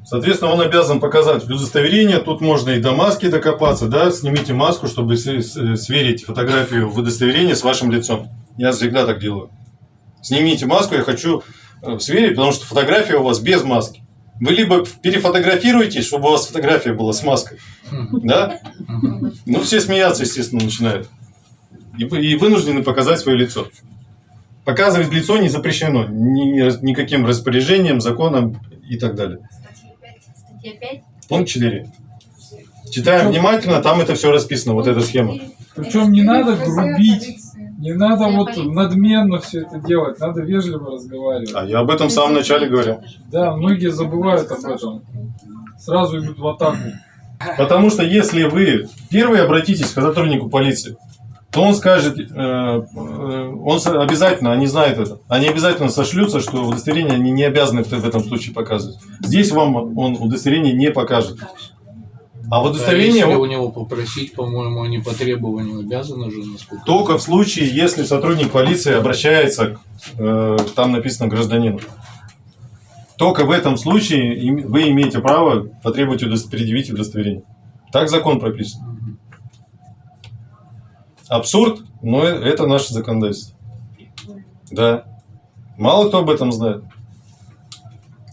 Соответственно, он обязан показать удостоверение. Тут можно и до маски докопаться, да, снимите маску, чтобы сверить фотографию в удостоверении с вашим лицом. Я всегда так делаю. Снимите маску, я хочу э, сверить, потому что фотография у вас без маски. Вы либо перефотографируете, чтобы у вас фотография была с маской, да? Ну, все смеяться, естественно, начинают. И, вы- и вынуждены показать свое лицо. Показывать лицо не запрещено ни- никаким распоряжением, законом и так далее. Статья 5. Пункт 4. Читаем внимательно, там это все расписано, вот эта схема. Причем не надо грубить, не надо вот надменно все это делать, надо вежливо разговаривать. А я об этом в самом начале говорил. Да, многие забывают об этом. Сразу идут в атаку. Потому что если вы первый обратитесь к сотруднику полиции, то он скажет, э, э, он обязательно, они знают это, они обязательно сошлются, что удостоверение они не обязаны в этом случае показывать. Здесь вам он удостоверение не покажет. А в А удостоверение если он- у него попросить, по-моему, они по требованию обязаны же, насколько. только в случае, если сотрудник полиции обращается, к, э, там написано гражданину. Только в этом случае вы имеете право потребовать удос- предъявить удостоверение. Так закон прописан. Абсурд, но это наше законодательство. Да. Мало кто об этом знает.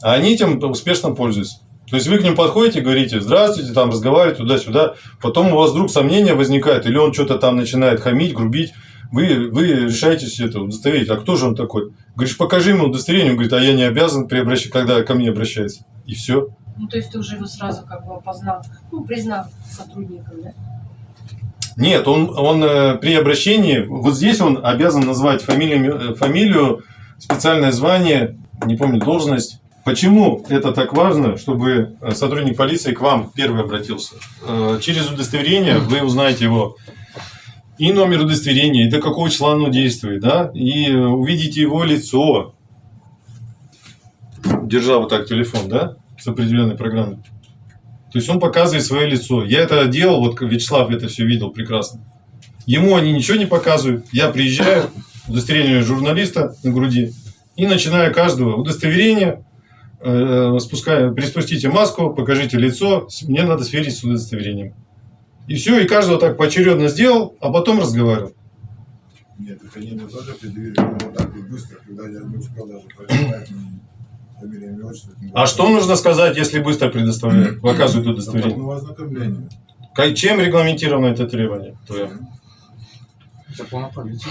А они этим успешно пользуются. То есть вы к ним подходите, говорите, здравствуйте, там разговариваете туда-сюда, потом у вас вдруг сомнения возникает, или он что-то там начинает хамить, грубить, вы, вы решаетесь это удостоверить. А кто же он такой? Говоришь, покажи ему удостоверение. Он говорит, а я не обязан, при обращ- когда ко мне обращается. И все. Ну, то есть ты уже его сразу как бы опознал, ну, признал сотрудником, да? Нет, он, он э, при обращении, вот здесь он обязан назвать фамилию, э, фамилию, специальное звание, не помню, должность. Почему это так важно, чтобы э, сотрудник полиции к вам первый обратился? Через удостоверение вы узнаете его и номер удостоверения, и до какого числа оно действует, да, и увидите его лицо. держа вот так телефон, да, с определенной программой. То есть он показывает свое лицо. Я это делал, вот Вячеслав это все видел прекрасно. Ему они ничего не показывают. Я приезжаю, удостоверение журналиста на груди, и начинаю каждого удостоверения, э, спускаю, приспустите маску, покажите лицо, мне надо сверить с удостоверением. И все, и каждого так поочередно сделал, а потом разговаривал. Нет, это мне тоже предъявили, но вот так вот быстро, когда я не успел ни фамилия, имя, отчество. тем А что нужно сказать, если быстро предоставляют, показывают удостоверение? Как- Чем регламентировано это требование? Закон о полиции.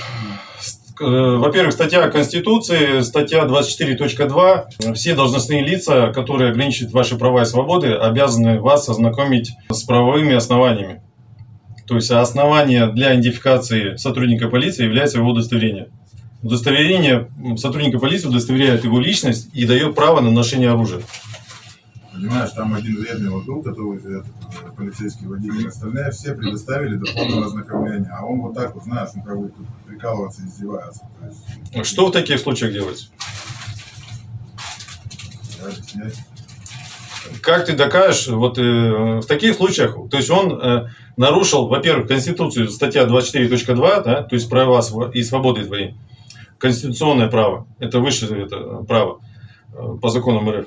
Во-первых, статья Конституции, статья 24.2. Все должностные лица, которые ограничивают ваши права и свободы, обязаны вас ознакомить с правовыми основаниями. То есть основание для идентификации сотрудника полиции является его удостоверение. Удостоверение сотрудника полиции удостоверяет его личность и дает право на ношение оружия. Понимаешь, там один вредный вот был, который этот, э, полицейский водитель, остальные все предоставили до полного ознакомления, а он вот так вот, знаешь, он как бы тут прикалываться, издевается. Есть, Что в таких случаях делать? Как ты докажешь, вот э, в таких случаях, то есть он э, нарушил, во-первых, Конституцию, статья 24.2, да, то есть права и свободы твои, конституционное право, это высшее это право э, по законам РФ.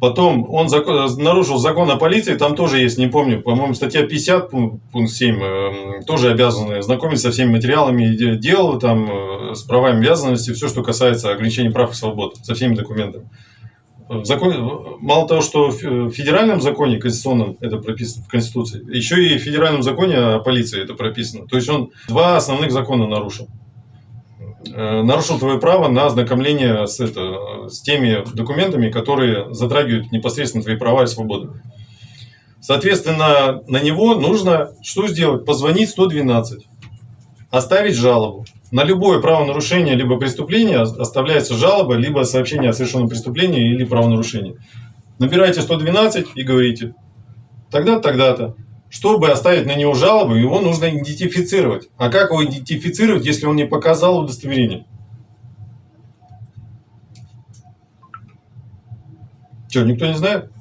Потом он зако- нарушил закон о полиции, там тоже есть, не помню, по-моему, статья 50, пун- пункт 7, э, тоже обязаны знакомиться со всеми материалами де- дел, там, э, с правами и обязанностями, все, что касается ограничений прав и свобод, со всеми документами. В законе, мало того, что в федеральном законе конституционном это прописано в Конституции, еще и в федеральном законе о полиции это прописано. То есть он два основных закона нарушил. Э, Нарушил твое право на ознакомление с, это, с теми документами, которые затрагивают непосредственно твои права и свободы. Соответственно, на него нужно что сделать? Позвонить 112, оставить жалобу. На любое правонарушение либо преступление оставляется жалоба, либо сообщение о совершенном преступлении или правонарушении. Набирайте 112 и говорите, тогда-то, тогда-то. Чтобы оставить на него жалобу, его нужно идентифицировать. А как его идентифицировать, если он не показал удостоверение? Что, никто не знает?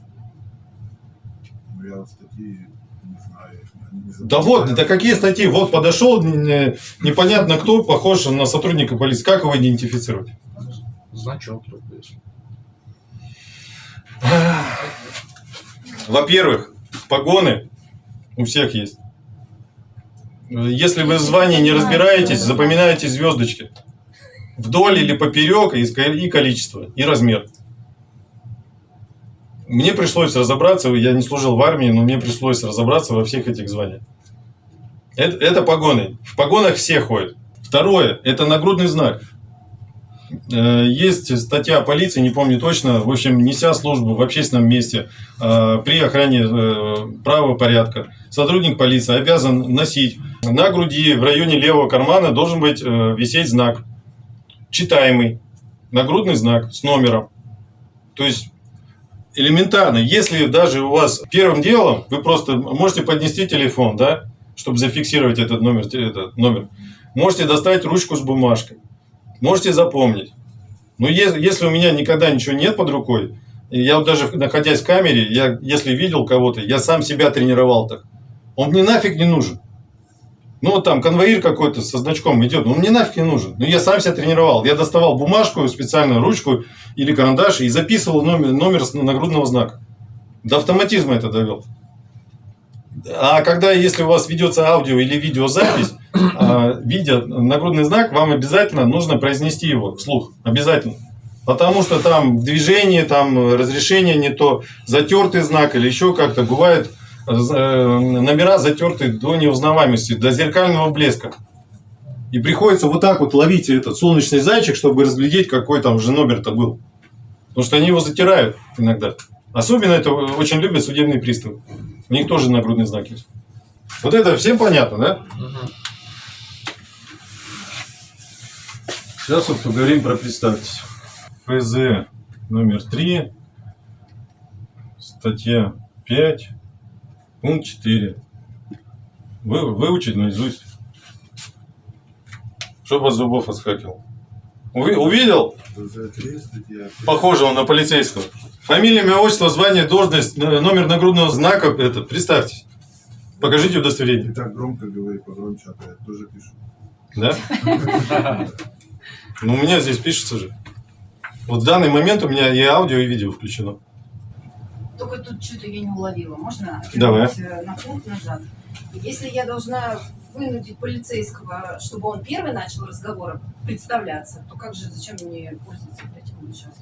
Я вот статьи не знаю. они не Да вот, это какие статьи? Вот подошел не- непонятно кто, похож на сотрудника полиции. Как его идентифицировать? Значок только если. Во-первых, погоны у всех есть. Если вы в не разбираетесь, запоминаете звездочки. Вдоль или поперек, и количество, и размер. Мне пришлось разобраться, я не служил в армии, но мне пришлось разобраться во всех этих званиях. Это, это погоны. В погонах все ходят. Второе, это нагрудный знак. Э, Есть статья полиции, не помню точно, в общем, неся службу в общественном месте э, при охране э, правопорядка, сотрудник полиции обязан носить на груди в районе левого кармана должен быть висеть знак, читаемый, нагрудный знак с номером. То есть элементарно, если даже у вас первым делом вы просто можете поднести телефон, да, чтобы зафиксировать этот номер, этот номер, можете достать ручку с бумажкой, можете запомнить. Но е- если у меня никогда ничего нет под рукой, я вот даже находясь в камере, я, если видел кого-то, я сам себя тренировал так. Он мне нафиг не нужен. Ну, вот там конвоир какой-то со значком идет, ну, он мне нафиг не нужен. Ну, я сам себя тренировал. Я доставал бумажку, специальную ручку или карандаш и записывал номер, номер нагрудного знака. До автоматизма это довел. А когда, если у вас ведется аудио или видеозапись, *coughs* а, видя нагрудный знак, вам обязательно нужно произнести его вслух. Обязательно. Потому что там в движении, там разрешение не то, затертый знак или еще как-то. Бывает э, номера затерты до неузнаваемости, до зеркального блеска. И приходится вот так вот ловить этот солнечный зайчик, чтобы разглядеть, какой там же номер-то был. Потому что они его затирают иногда. Особенно это очень любят судебные приставы. У них тоже нагрудный знак есть. Вот это всем понятно, да? Сейчас вот поговорим про представьтесь. ФЗ номер 3, статья 5, пункт 4. Вы, выучить наизусть. Чтобы от зубов отскакивал. Уви- Увидел? Статья. Похожего на полицейского. Фамилия, имя, отчество, звание, должность, номер нагрудного знака. Это, представьтесь. Покажите Не удостоверение. так громко говорит, погромче, а то я тоже пишу. Да? Ну, у меня здесь пишется же. Вот в данный момент у меня и аудио, и видео включено. Только тут что-то я не уловила. Можно Давай. э, на пункт назад? Если я должна вынудить полицейского, чтобы он первый начал разговор представляться, то как же, зачем мне пользоваться этим сейчас?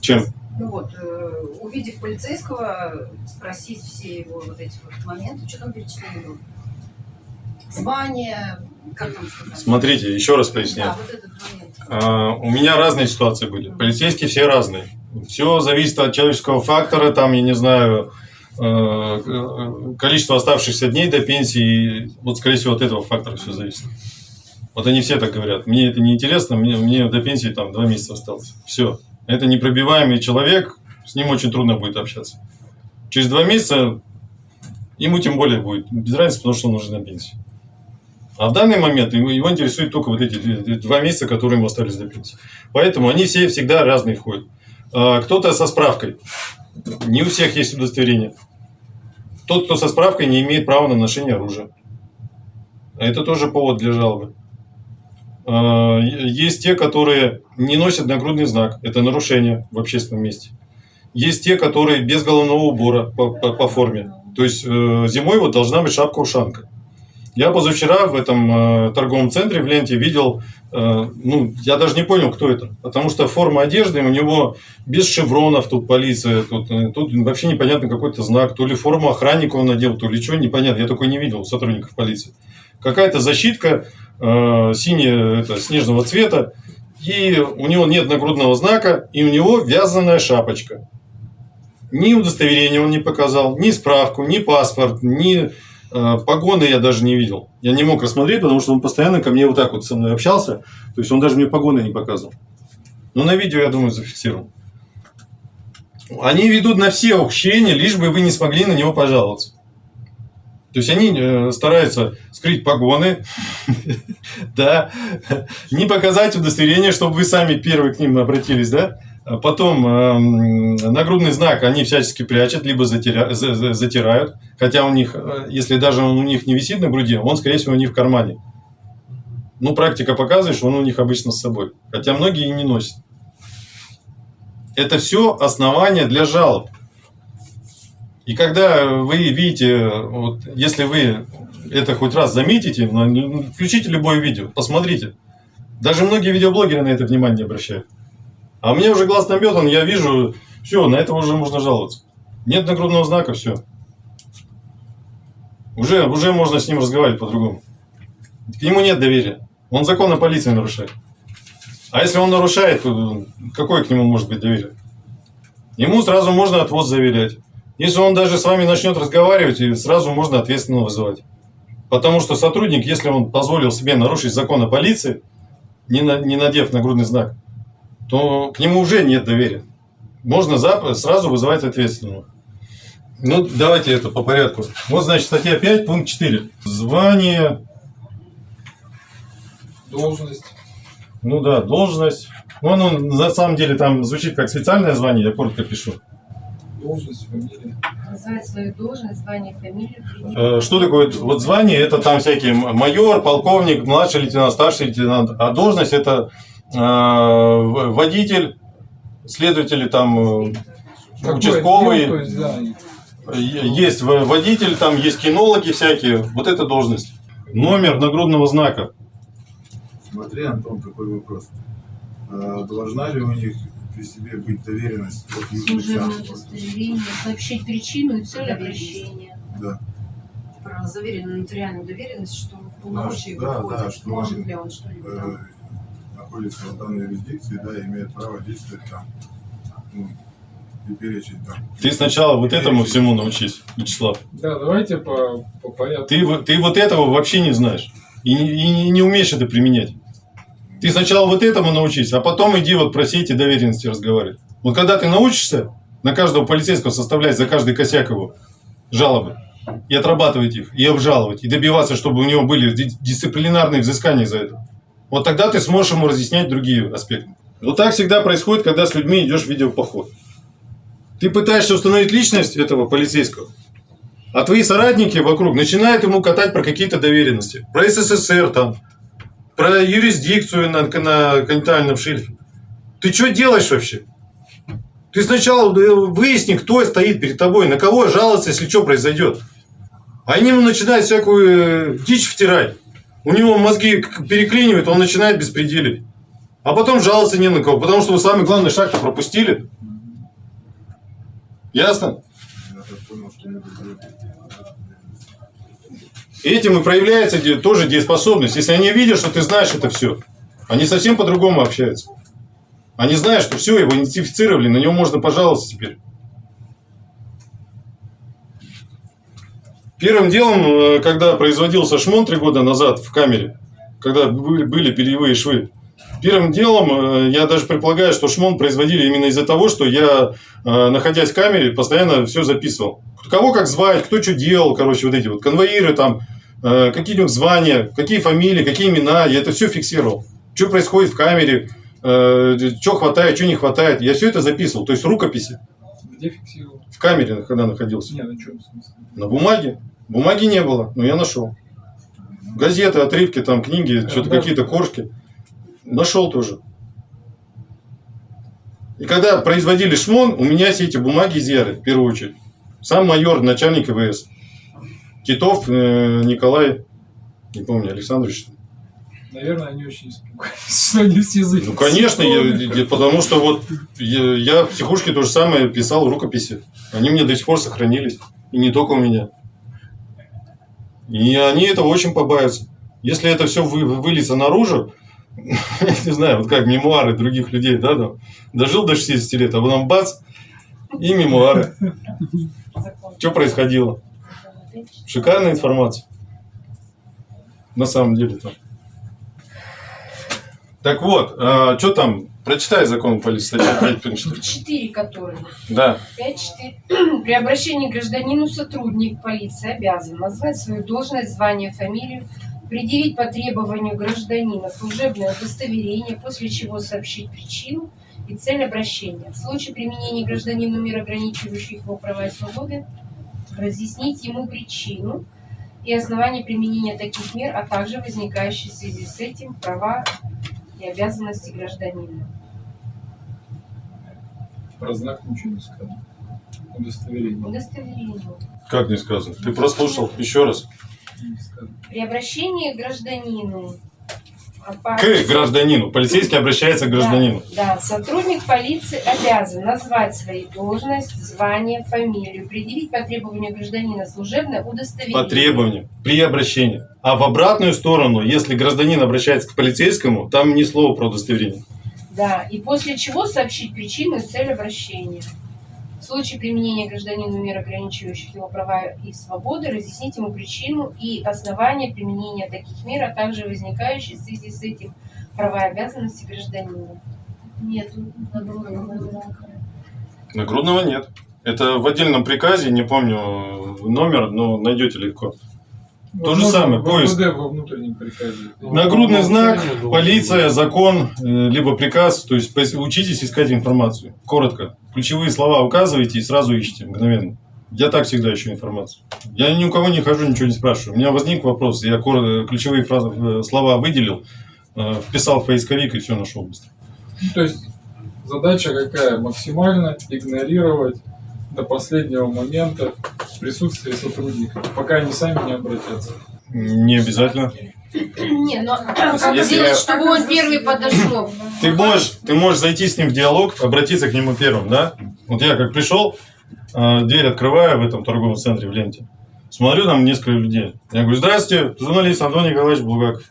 Чем? Ну вот, э, увидев полицейского, спросить все его вот эти вот моменты, что там перечислили было? Звание, как там сказать? Смотрите, еще раз поясняю. Да, вот этот момент. А, У меня разные ситуации были. Полицейские все разные. Все зависит от человеческого фактора, там, я не знаю, э, э, количество оставшихся дней до пенсии. Вот, скорее всего, от этого фактора все зависит. Вот они все так говорят. Мне это не интересно, мне, мне до пенсии там два месяца осталось. Все. Это непробиваемый человек, с ним очень трудно будет общаться. Через два месяца ему тем более будет без разницы, потому что он уже на пенсии. А в данный момент его, интересует только вот эти два месяца, которые ему остались до пенсии. Поэтому они все всегда разные входят. А, Кто-то со справкой. Не у всех есть удостоверение. Тот, кто со справкой, не имеет права на ношение оружия. А Это тоже повод для жалобы. Е- Есть те, которые не носят нагрудный знак. Это нарушение в общественном месте. Есть те, которые без головного убора по, по- по форме. То есть э, зимой вот должна быть шапка-ушанка. Я позавчера в этом э, торговом центре в ленте видел, э, ну, я даже не понял, кто это. Потому что форма одежды у него без шевронов, тут полиция, тут, э, тут вообще непонятно какой-то знак. То ли форму охранника он надел, то ли что, непонятно. Я такой не видел сотрудников полиции. Какая-то защитка э, это, снежного цвета, и у него нет нагрудного знака, и у него вязаная шапочка. Ни удостоверения он не показал, ни справку, ни паспорт, ни э, погоны я даже не видел. Я не мог рассмотреть, потому что он постоянно ко мне вот так вот со мной общался. То есть он даже мне погоны не показывал. Но на видео, я думаю, зафиксировал. Они ведут на все ухищрения, лишь бы вы не смогли на него пожаловаться. То есть они э, стараются скрыть погоны, *laughs* да, не показать удостоверение, чтобы вы сами первые к ним обратились, да. А Потом эм, нагрудный знак они всячески прячут, либо затирают. Хотя у них, э, если даже он у них не висит на груди, он, скорее всего, у них в кармане. Ну, практика показывает, что он у них обычно с собой. Хотя многие и не носят. Это все основания для жалоб. И когда вы видите, вот, если вы это хоть раз заметите, ну, включите любое видео, посмотрите. Даже многие видеоблогеры на это внимание обращают. А меня уже глаз наметан, я вижу, все, на это уже можно жаловаться. Нет нагрудного знака, все. Уже, уже можно с ним разговаривать по-другому. К нему нет доверия. Он закон о полиции нарушает. А если он нарушает, какое к нему может быть доверие? Ему сразу можно отвоз заверять. Если он даже с вами начнет разговаривать, и сразу можно ответственного вызывать. Потому что сотрудник, если он позволил себе нарушить закон о полиции, не, на- не надев нагрудный знак, то к нему уже нет доверия. Можно сразу вызывать ответственного. Ну, давайте это по порядку. Вот, значит, статья 5, пункт 4. Звание, Должность. ну да, должность. Ну, оно на самом деле там звучит как специальное звание, я коротко пишу. Должность, фамилия. Назвать свою должность, звание, фамилию. Э, Что такое вот звание? Это там всякие майор, полковник, младший лейтенант, старший лейтенант. А должность это э, водитель, следователи там э, Какой участковый. есть, да, Есть водитель, там есть кинологи всякие. Вот это должность. Номер нагрудного знака. Смотри, Антон, какой вопрос. А, должна ли у них при себе быть доверенность от? Служебное удостоверение, сообщить причину и цель обращения. Да. Про заверенную нотариальную доверенность, что в полномочия Да, да, выходит, что может ли он что-либо Э, находится в данной юрисдикции, да, имеет право действовать там. Ну, и перечень там. Ты сначала вот этому всему научись, Вячеслав. Да, давайте по, по порядку. Ты, вот- ты вот этого вообще не знаешь. И и не- не умеешь это применять. Ты сначала вот этому научись, а потом иди вот про эти доверенности разговаривать. Вот когда ты научишься на каждого полицейского составлять за каждый косяк его жалобы, и отрабатывать их, и обжаловать, и добиваться, чтобы у него были ди- дисциплинарные взыскания за это, вот тогда ты сможешь ему разъяснять другие аспекты. Вот так всегда происходит, когда с людьми идешь в видеопоход. Ты пытаешься установить личность этого полицейского, а твои соратники вокруг начинают ему катать про какие-то доверенности. Про СССР там, про юрисдикцию на, на континентальном шельфе. Ты что делаешь вообще? Ты сначала э, выясни, кто стоит перед тобой, на кого жаловаться, если что произойдет. Они ему начинают всякую э, дичь втирать. У него мозги переклинивают, он начинает беспределить. А потом жаловаться не на кого, потому что вы самый главный шаг пропустили. Ясно? Этим и проявляется тоже дееспособность. Если они видят, что ты знаешь это все, они совсем по-другому общаются. Они знают, что все, его идентифицировали, на него можно пожаловаться теперь. Первым делом, э, когда производился шмон три года назад в камере, когда были, бельевые швы, первым делом, э, я даже предполагаю, что шмон производили именно из-за того, что я, э, находясь в камере, постоянно все записывал. Кого как звать, кто что делал, короче, вот эти вот конвоиры там, какие у них звания, какие фамилии, какие имена, я это все фиксировал. Что происходит в камере, что хватает, что не хватает. Я все это записывал, то есть рукописи Где фиксировал? в камере, когда находился. Не, на чем смысл? На бумаге. Бумаги не было, но я нашел. Газеты, отрывки, там, книги, что-то да. какие-то коржки. Нашел тоже. И когда производили шмон, у меня все эти бумаги изъяли, в первую очередь. Сам майор, начальник ИВС. Титов э, Николай, не помню, Александрович. Наверное, они очень испугались, *laughs* что они все Ну, конечно, я- я- потому что вот я, я в психушке то же самое писал рукописи. Они мне до сих пор сохранились. И не только у меня. И они этого очень побаиваются. Если это все вы, выльется наружу, *laughs* я не знаю, вот как мемуары других людей, да, там, дожил до 60 лет, а потом бац, и мемуары. *laughs* Что происходило? Шикарная информация. На самом деле там. Так вот, что там? Прочитай закон полиции, статья 5, пункт 4. Четыре которые. Да. 5.4. *coughs* При обращении к гражданину сотрудник полиции обязан назвать свою должность, звание, фамилию, предъявить по требованию гражданина служебное удостоверение, после чего сообщить причину и цель обращения. В случае применения гражданину мер, ограничивающих его права и свободы, разъяснить ему причину и основания применения таких мер, а также возникающие в связи с этим права и обязанности гражданина. Про знак ничего не сказано. Удостоверение Удостоверение. Как не сказано? Ты прослушал еще раз. При обращении к гражданину. К гражданину. Полицейский обращается к гражданину. Да, да, сотрудник полиции обязан назвать свою должность, звание, фамилию, предъявить по требованию гражданина служебное удостоверение. По требованию. При обращении. А в обратную сторону, если гражданин обращается к полицейскому, там ни слова про удостоверение. Да, и после чего сообщить причину и цель обращения. В случае применения гражданину мер, ограничивающих его права и свободы, разъяснить ему причину и основания применения таких мер, а также возникающие в связи с этим права и обязанности гражданина. Нет, Нагрудного нет. Это в отдельном приказе, не помню номер, но найдете легко. То же самое, поиск. МВД во внутреннем приказе. Нагрудный знак, Умолчание, полиция, закон, э, либо приказ. То есть учитесь искать информацию. Коротко. Ключевые слова указываете и сразу ищите мгновенно. Я так всегда ищу информацию. Я ни у кого не хожу, ничего не спрашиваю. У меня возник вопрос, я ключевые фразы, э, слова выделил, э, вписал в поисковик и все нашел быстро. Ну, то есть задача какая? Максимально игнорировать до последнего момента присутствие сотрудников, пока они сами не обратятся. Не обязательно. Не, но как если сделать, я- чтобы он первый подошел? Ты можешь, ты можешь зайти с ним в диалог, обратиться к нему первым, да? Вот я как пришел, э, дверь открываю в этом торговом центре в ленте. Смотрю, там несколько людей. Я говорю, здравствуйте, журналист Антон Николаевич Булгаков.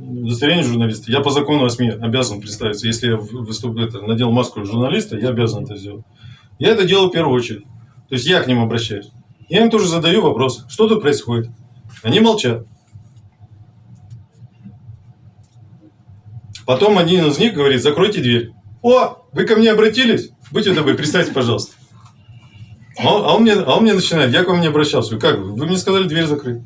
Удостоверение журналиста. Я по закону о СМИ обязан представиться. Если я выступ, это, надел маску журналиста, я обязан это сделать. Я это делаю в первую очередь. То есть я к ним обращаюсь. Я им тоже задаю вопрос, что тут происходит. Они молчат. Потом один из них говорит, закройте дверь. О, вы ко мне обратились? Будьте добры, представьте, пожалуйста. А он, а он мне, а он мне начинает, я к вам не обращался. Как? вы? Мне сказали дверь закрыть.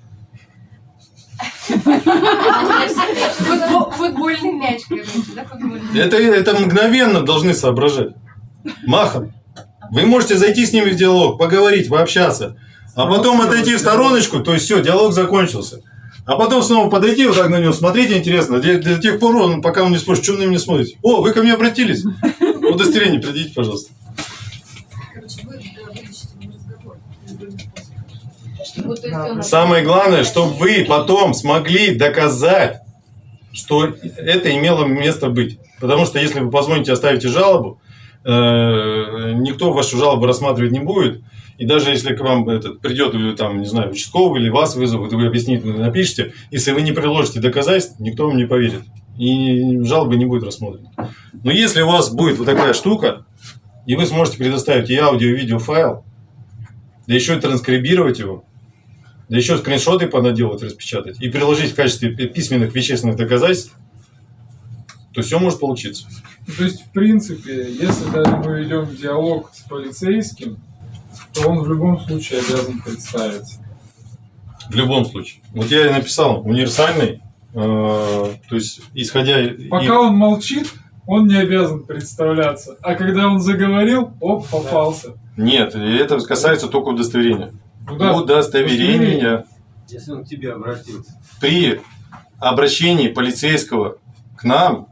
Футбольный мяч, короче, да, футбольный. Это, это мгновенно должны соображать. Махом. Вы можете зайти с ними в диалог, поговорить, пообщаться. А потом отойти в стороночку, то есть все, диалог закончился. А потом снова подойти, вот так на него смотреть интересно. Для, для тех пор, он, пока он не спросит, что вы на меня смотрите. О, вы ко мне обратились. *laughs* Удостоверение придите, пожалуйста. Самое главное, чтобы вы потом смогли доказать, что это имело место быть. Потому что если вы позвоните, оставите жалобу, никто вашу жалобу рассматривать не будет. И даже если к вам этот, придет, э, там, не знаю, участковый или вас вызовут, вы объясните, напишите, если вы не приложите доказательств, никто вам не поверит. И жалобы не будет рассмотрена. Но если у вас будет вот такая штука, и вы сможете предоставить и аудио, и видео файл, да еще и транскрибировать его, да еще скриншоты понаделать, распечатать и приложить в качестве пи- письменных вещественных доказательств, то все может получиться. Ну, То есть, в принципе, если даже мы ведем диалог с полицейским, то он в любом случае обязан представиться. В любом случае. Вот я и написал универсальный, э, то есть исходя... и- Пока он молчит, он не обязан представляться. А когда он заговорил, оп, попался. Нет, и это касается только удостоверения. Ну да, Удостоверения. Если он к тебе обратился. При обращении полицейского к нам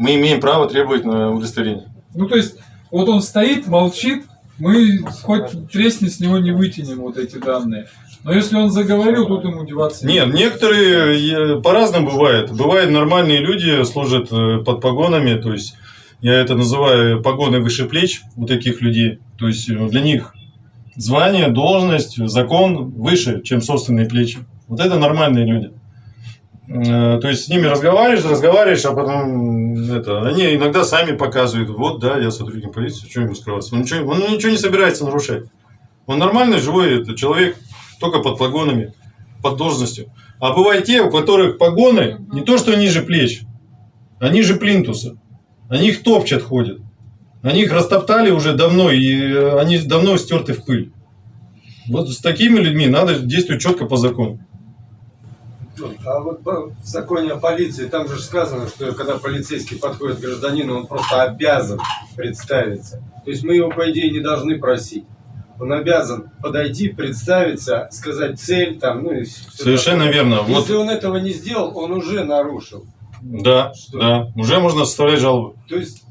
мы имеем право требовать на удостоверение. Ну, то есть, вот он стоит, молчит, мы хоть тресни с него не вытянем вот эти данные. Но если он заговорил, тут ему деваться Нет, некоторые э, по-разному бывает. Бывают нормальные люди, служат э, под погонами, то есть я это называю погоны выше плеч у таких людей. То есть э, для них звание, должность, закон выше, чем собственные плечи. Вот это нормальные люди. Э, То есть с ними разговариваешь, разговариваешь, а потом это, они иногда сами показывают, вот, да, я сотрудник полиции, что ему скрываться. Он ничего, он ничего не собирается нарушать. Он нормальный, живой это, человек, только под погонами, под должностью. А бывают те, у которых погоны не то, что ниже плеч, а ниже плинтуса. Они их топчат ходят. Они их растоптали уже давно, и э, они давно стерты в пыль. Вот с такими людьми надо действовать четко по закону. А вот в законе о полиции, там же сказано, что когда полицейский подходит к гражданину, он просто обязан представиться. То есть мы его, по идее, не должны просить. Он обязан подойти, представиться, сказать цель, там, ну и Совершенно такое. верно. Вот, Если он этого не сделал, он уже нарушил. да, Что? да, уже можно составлять жалобу. То есть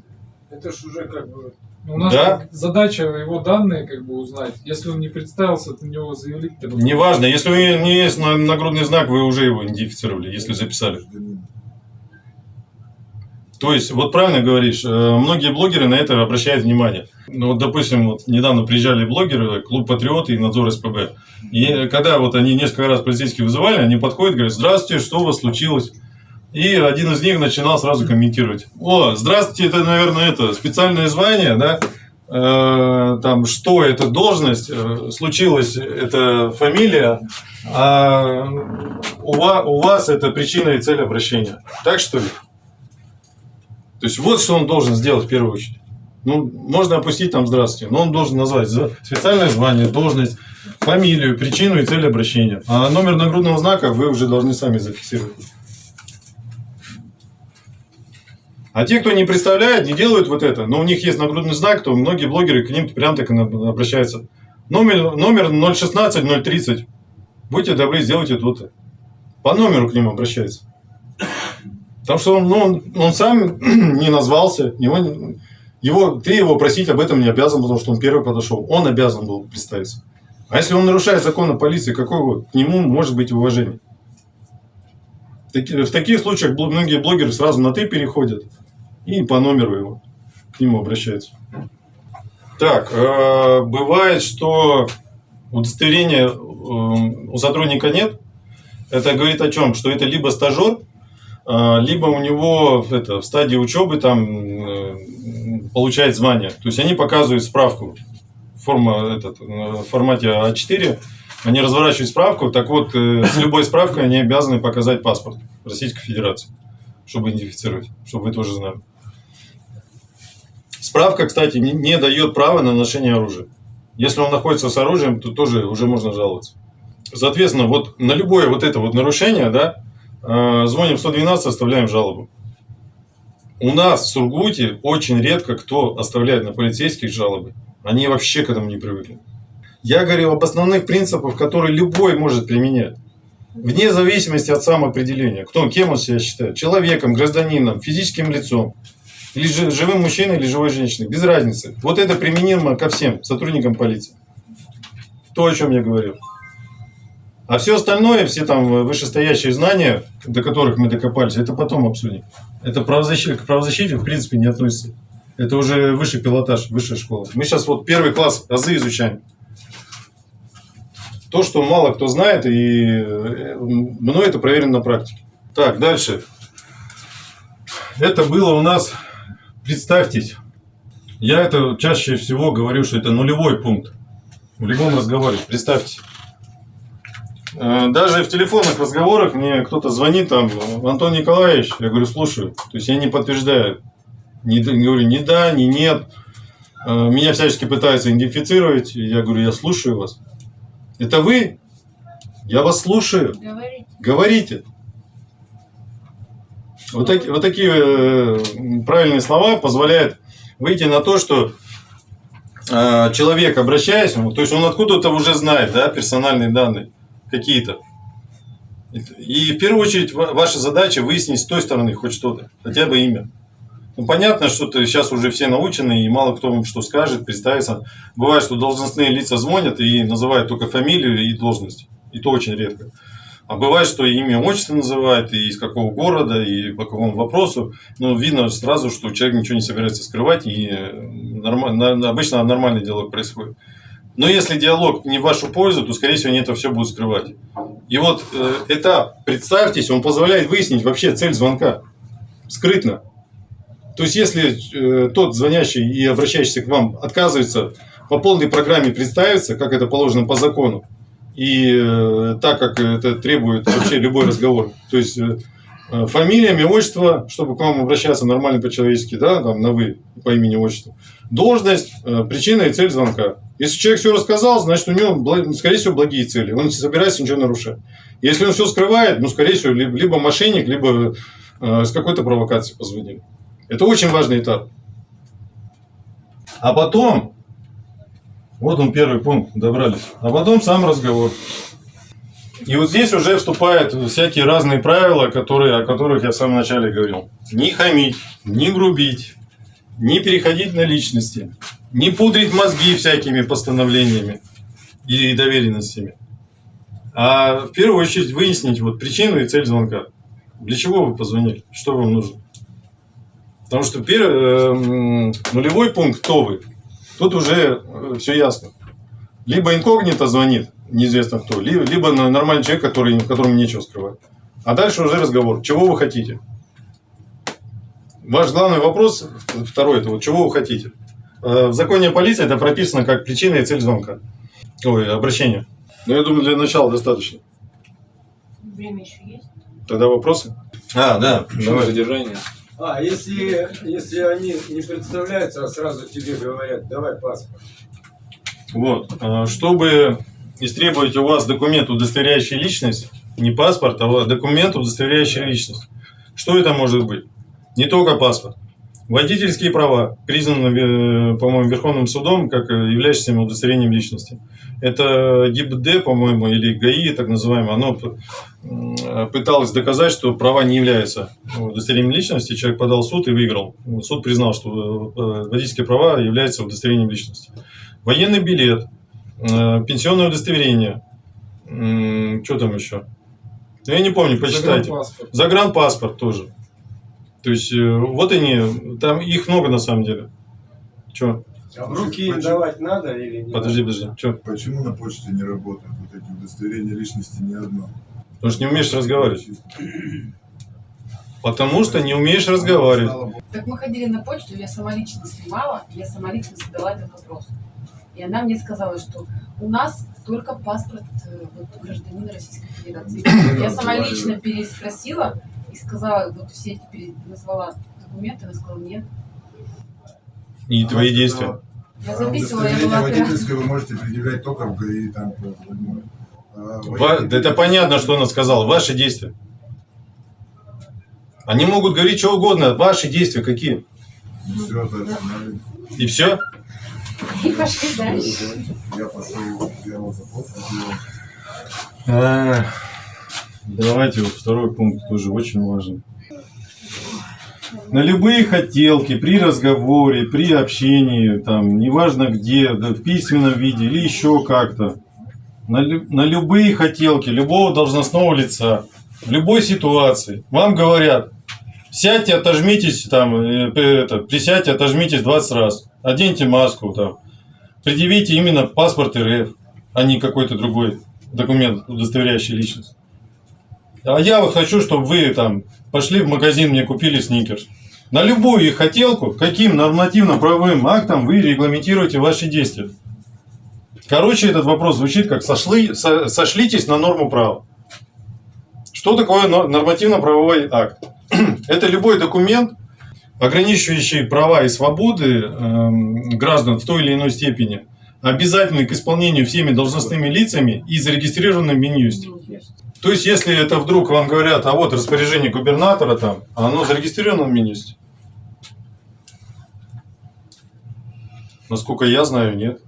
это ж уже как бы... У нас Да. задача его данные как бы узнать. Если он не представился, то на него заявить. то- Неважно, если у него не есть на- нагрудный знак, вы уже его идентифицировали, если записали. То есть, вот правильно говоришь, э, многие блогеры на это обращают внимание. Ну, вот, допустим, вот недавно приезжали блогеры, клуб Патриоты и надзор СПБ. И когда вот они несколько раз полицейские вызывали, они подходят, говорят, здравствуйте, что у вас случилось? И один из них начинал сразу комментировать. О, здравствуйте, это, наверное, это специальное звание, да? Э, там, что это должность, э, случилась это фамилия, а у вас, у вас это причина и цель обращения. Так что ли? То есть вот что он должен сделать в первую очередь. Ну, можно опустить там здравствуйте, но он должен назвать специальное звание, должность, фамилию, причину и цель обращения. А номер нагрудного знака вы уже должны сами зафиксировать. А те, кто не представляет, не делают вот это, но у них есть нагрудный знак, то многие блогеры к ним прям так и обращаются. Номер, номер 016 030. Будьте добры, сделайте то-то. По номеру к ним обращаются. Потому что он, ну, он, он сам *clears throat* не назвался, его, его, ты его просить об этом не обязан, потому что он первый подошел. Он обязан был представиться. А если он нарушает закон о полиции, какой вот к нему может быть уважение? В таких случаях многие блогеры сразу на ты переходят и по номеру его к нему обращаются. Так, э, бывает, что удостоверения э, у сотрудника нет. Это говорит о чем? Что это либо стажер, э, либо у него это, в стадии учебы там э, получает звание. То есть они показывают справку форма, этот, э, в формате А4, они разворачивают справку, так вот, э, с любой справкой они обязаны показать паспорт Российской Федерации, чтобы идентифицировать, чтобы вы тоже знали. Справка, кстати, не, не дает права на ношение оружия. Если он находится с оружием, то тоже уже можно жаловаться. Соответственно, вот на любое вот это вот нарушение, да, э, звоним в 112, оставляем жалобу. У нас в Сургуте очень редко кто оставляет на полицейских жалобы. Они вообще к этому не привыкли. Я говорю об основных принципах, которые любой может применять. Вне зависимости от самоопределения. Кто, кем он себя считает? Человеком, гражданином, физическим лицом. Или жи- живым мужчиной, или живой женщиной. Без разницы. Вот это применимо ко всем сотрудникам полиции. То, о чем я говорил. А все остальное, все там вышестоящие знания, до которых мы докопались, это потом обсудим. Это правозащита, к правозащите в принципе не относится. Это уже высший пилотаж, высшая школа. Мы сейчас вот первый класс азы изучаем. То, что мало кто знает, и э, мной это проверено на практике. Так, дальше. Это было у нас, представьтесь, я это чаще всего говорю, что это нулевой пункт в любом разговоре. Представьте. Э, Даже в телефонных разговорах мне кто-то звонит там, Антон Николаевич, я говорю, слушаю. То есть я не подтверждаю. Не, говорю ни да, ни нет. Э, Меня всячески пытаются идентифицировать. Я говорю, я слушаю вас. Это вы? Я вас слушаю. Говорите. Говорите. Вот, таки- вот такие э, правильные слова позволяют выйти на то, что э, человек, обращаясь, то есть он откуда-то уже знает, да, персональные данные какие-то. И в первую очередь ва- ваша задача выяснить с той стороны хоть что-то, хотя бы имя. Ну, понятно, что ты сейчас уже все научены, и мало кто вам что скажет, представится. Бывает, что должностные лица звонят и называют только фамилию и должность. И то очень редко. А бывает, что имя, отчество называют, и из какого города, и по какому вопросу. Ну, видно сразу, что человек ничего не собирается скрывать, и э, норма- на- обычно нормальный диалог происходит. Но если диалог не в вашу пользу, то, скорее всего, они это все будут скрывать. И вот э, этап, представьтесь, он позволяет выяснить вообще цель звонка. Скрытно. То есть, если э, тот звонящий и обращающийся к вам отказывается по полной программе представиться, как это положено по закону, и э, так, как это требует вообще любой разговор, то есть э, фамилия, имя, отчество, чтобы к вам обращаться нормально по-человечески, да, там, на вы, по имени, отчеству, должность, э, причина и цель звонка. Если человек все рассказал, значит, у него, скорее всего, благие цели, он не собирается ничего нарушать. Если он все скрывает, ну, скорее всего, либо, либо мошенник, либо э, с какой-то провокацией позвонили. Это очень важный этап. А потом, вот он первый пункт, добрались. А потом сам разговор. И вот здесь уже вступают всякие разные правила, которые, о которых я в самом начале говорил. Не хамить, не грубить, не переходить на личности, не пудрить мозги всякими постановлениями и доверенностями. А в первую очередь выяснить вот причину и цель звонка. Для чего вы позвонили? Что вам нужно? Потому что первый, э, нулевой пункт, кто вы, тут уже все ясно. Либо инкогнито звонит, неизвестно кто, ли- либо нормальный человек, который, которому нечего скрывать. А дальше уже разговор. Чего вы хотите? Ваш главный вопрос, второй, это вот чего вы хотите? Э, В законе о полиции это прописано как причина и цель звонка. Ой, обращения. Но я думаю, для начала достаточно. Время еще есть? Тогда вопросы? А, да, давай. Задержание. А, если, если они не представляются, а сразу тебе говорят, давай паспорт. Вот. а, Чтобы истребовать у вас документ, удостоверяющий личность, не паспорт, а документ, удостоверяющий личность. Что это может быть? Не только паспорт. Водительские права признаны, э, по-моему, Верховным судом как э, являющимся удостоверением личности. Это ГИБД, по-моему, или ГАИ, так называемое, оно пыталось доказать, что права не являются удостоверением личности. Человек подал в суд и выиграл. Суд признал, что э, водительские права являются удостоверением личности. Военный билет, пенсионное удостоверение, что там еще? Ну, Я не помню, почитайте. Загранпаспорт. Загранпаспорт тоже. То есть, э, вот они, там их много на самом деле. Че? А руки Почему? давать надо или нет? Подожди, подожди. Че? Почему на почте не работают вот эти удостоверения личности ни одно? Потому что не умеешь разговаривать. Потому что не умеешь разговаривать. Так мы ходили на почту, я сама лично снимала, я сама лично задала этот вопрос. И она мне сказала, что у нас только паспорт э, вот, гражданина Российской Федерации. Я сама лично переспросила и сказала, вот все эти пере- назвала документы, она сказала, нет. И твои действия. Я А записывала, я была водительское вы можете предъявлять только в ГАИ. Там, а Ва- да это понятно, что она сказала. Ваши действия. Они могут говорить что угодно, ваши действия какие. Все, остановили. И все. И пошли дальше. Я пошел, сделал запрос, сделал. А, Давайте вот второй пункт тоже очень важен. На любые хотелки при разговоре, при общении, там, неважно где, да, в письменном виде или еще как-то, на, на любые хотелки любого должностного лица, в любой ситуации, вам говорят, сядьте, отожмитесь, там, э, это, присядьте, отожмитесь 20 раз, оденьте маску, там, предъявите именно паспорт РФ, а не какой-то другой документ, удостоверяющий личность. А я вот хочу, чтобы вы там пошли в магазин, мне купили сникерс. На любую их хотелку, каким нормативно-правовым актом вы регламентируете ваши действия? Короче, этот вопрос звучит как сошли, со- сошлитесь на норму права. Что такое но- нормативно-правовой акт? *clears throat* Это любой документ, ограничивающий права и свободы эм, граждан в той или иной степени, обязательный к исполнению всеми должностными лицами и зарегистрированным в Минюсте. То есть, если это вдруг вам говорят, а вот распоряжение губернатора там, а оно зарегистрировано в Минюсте? Насколько я знаю, нет.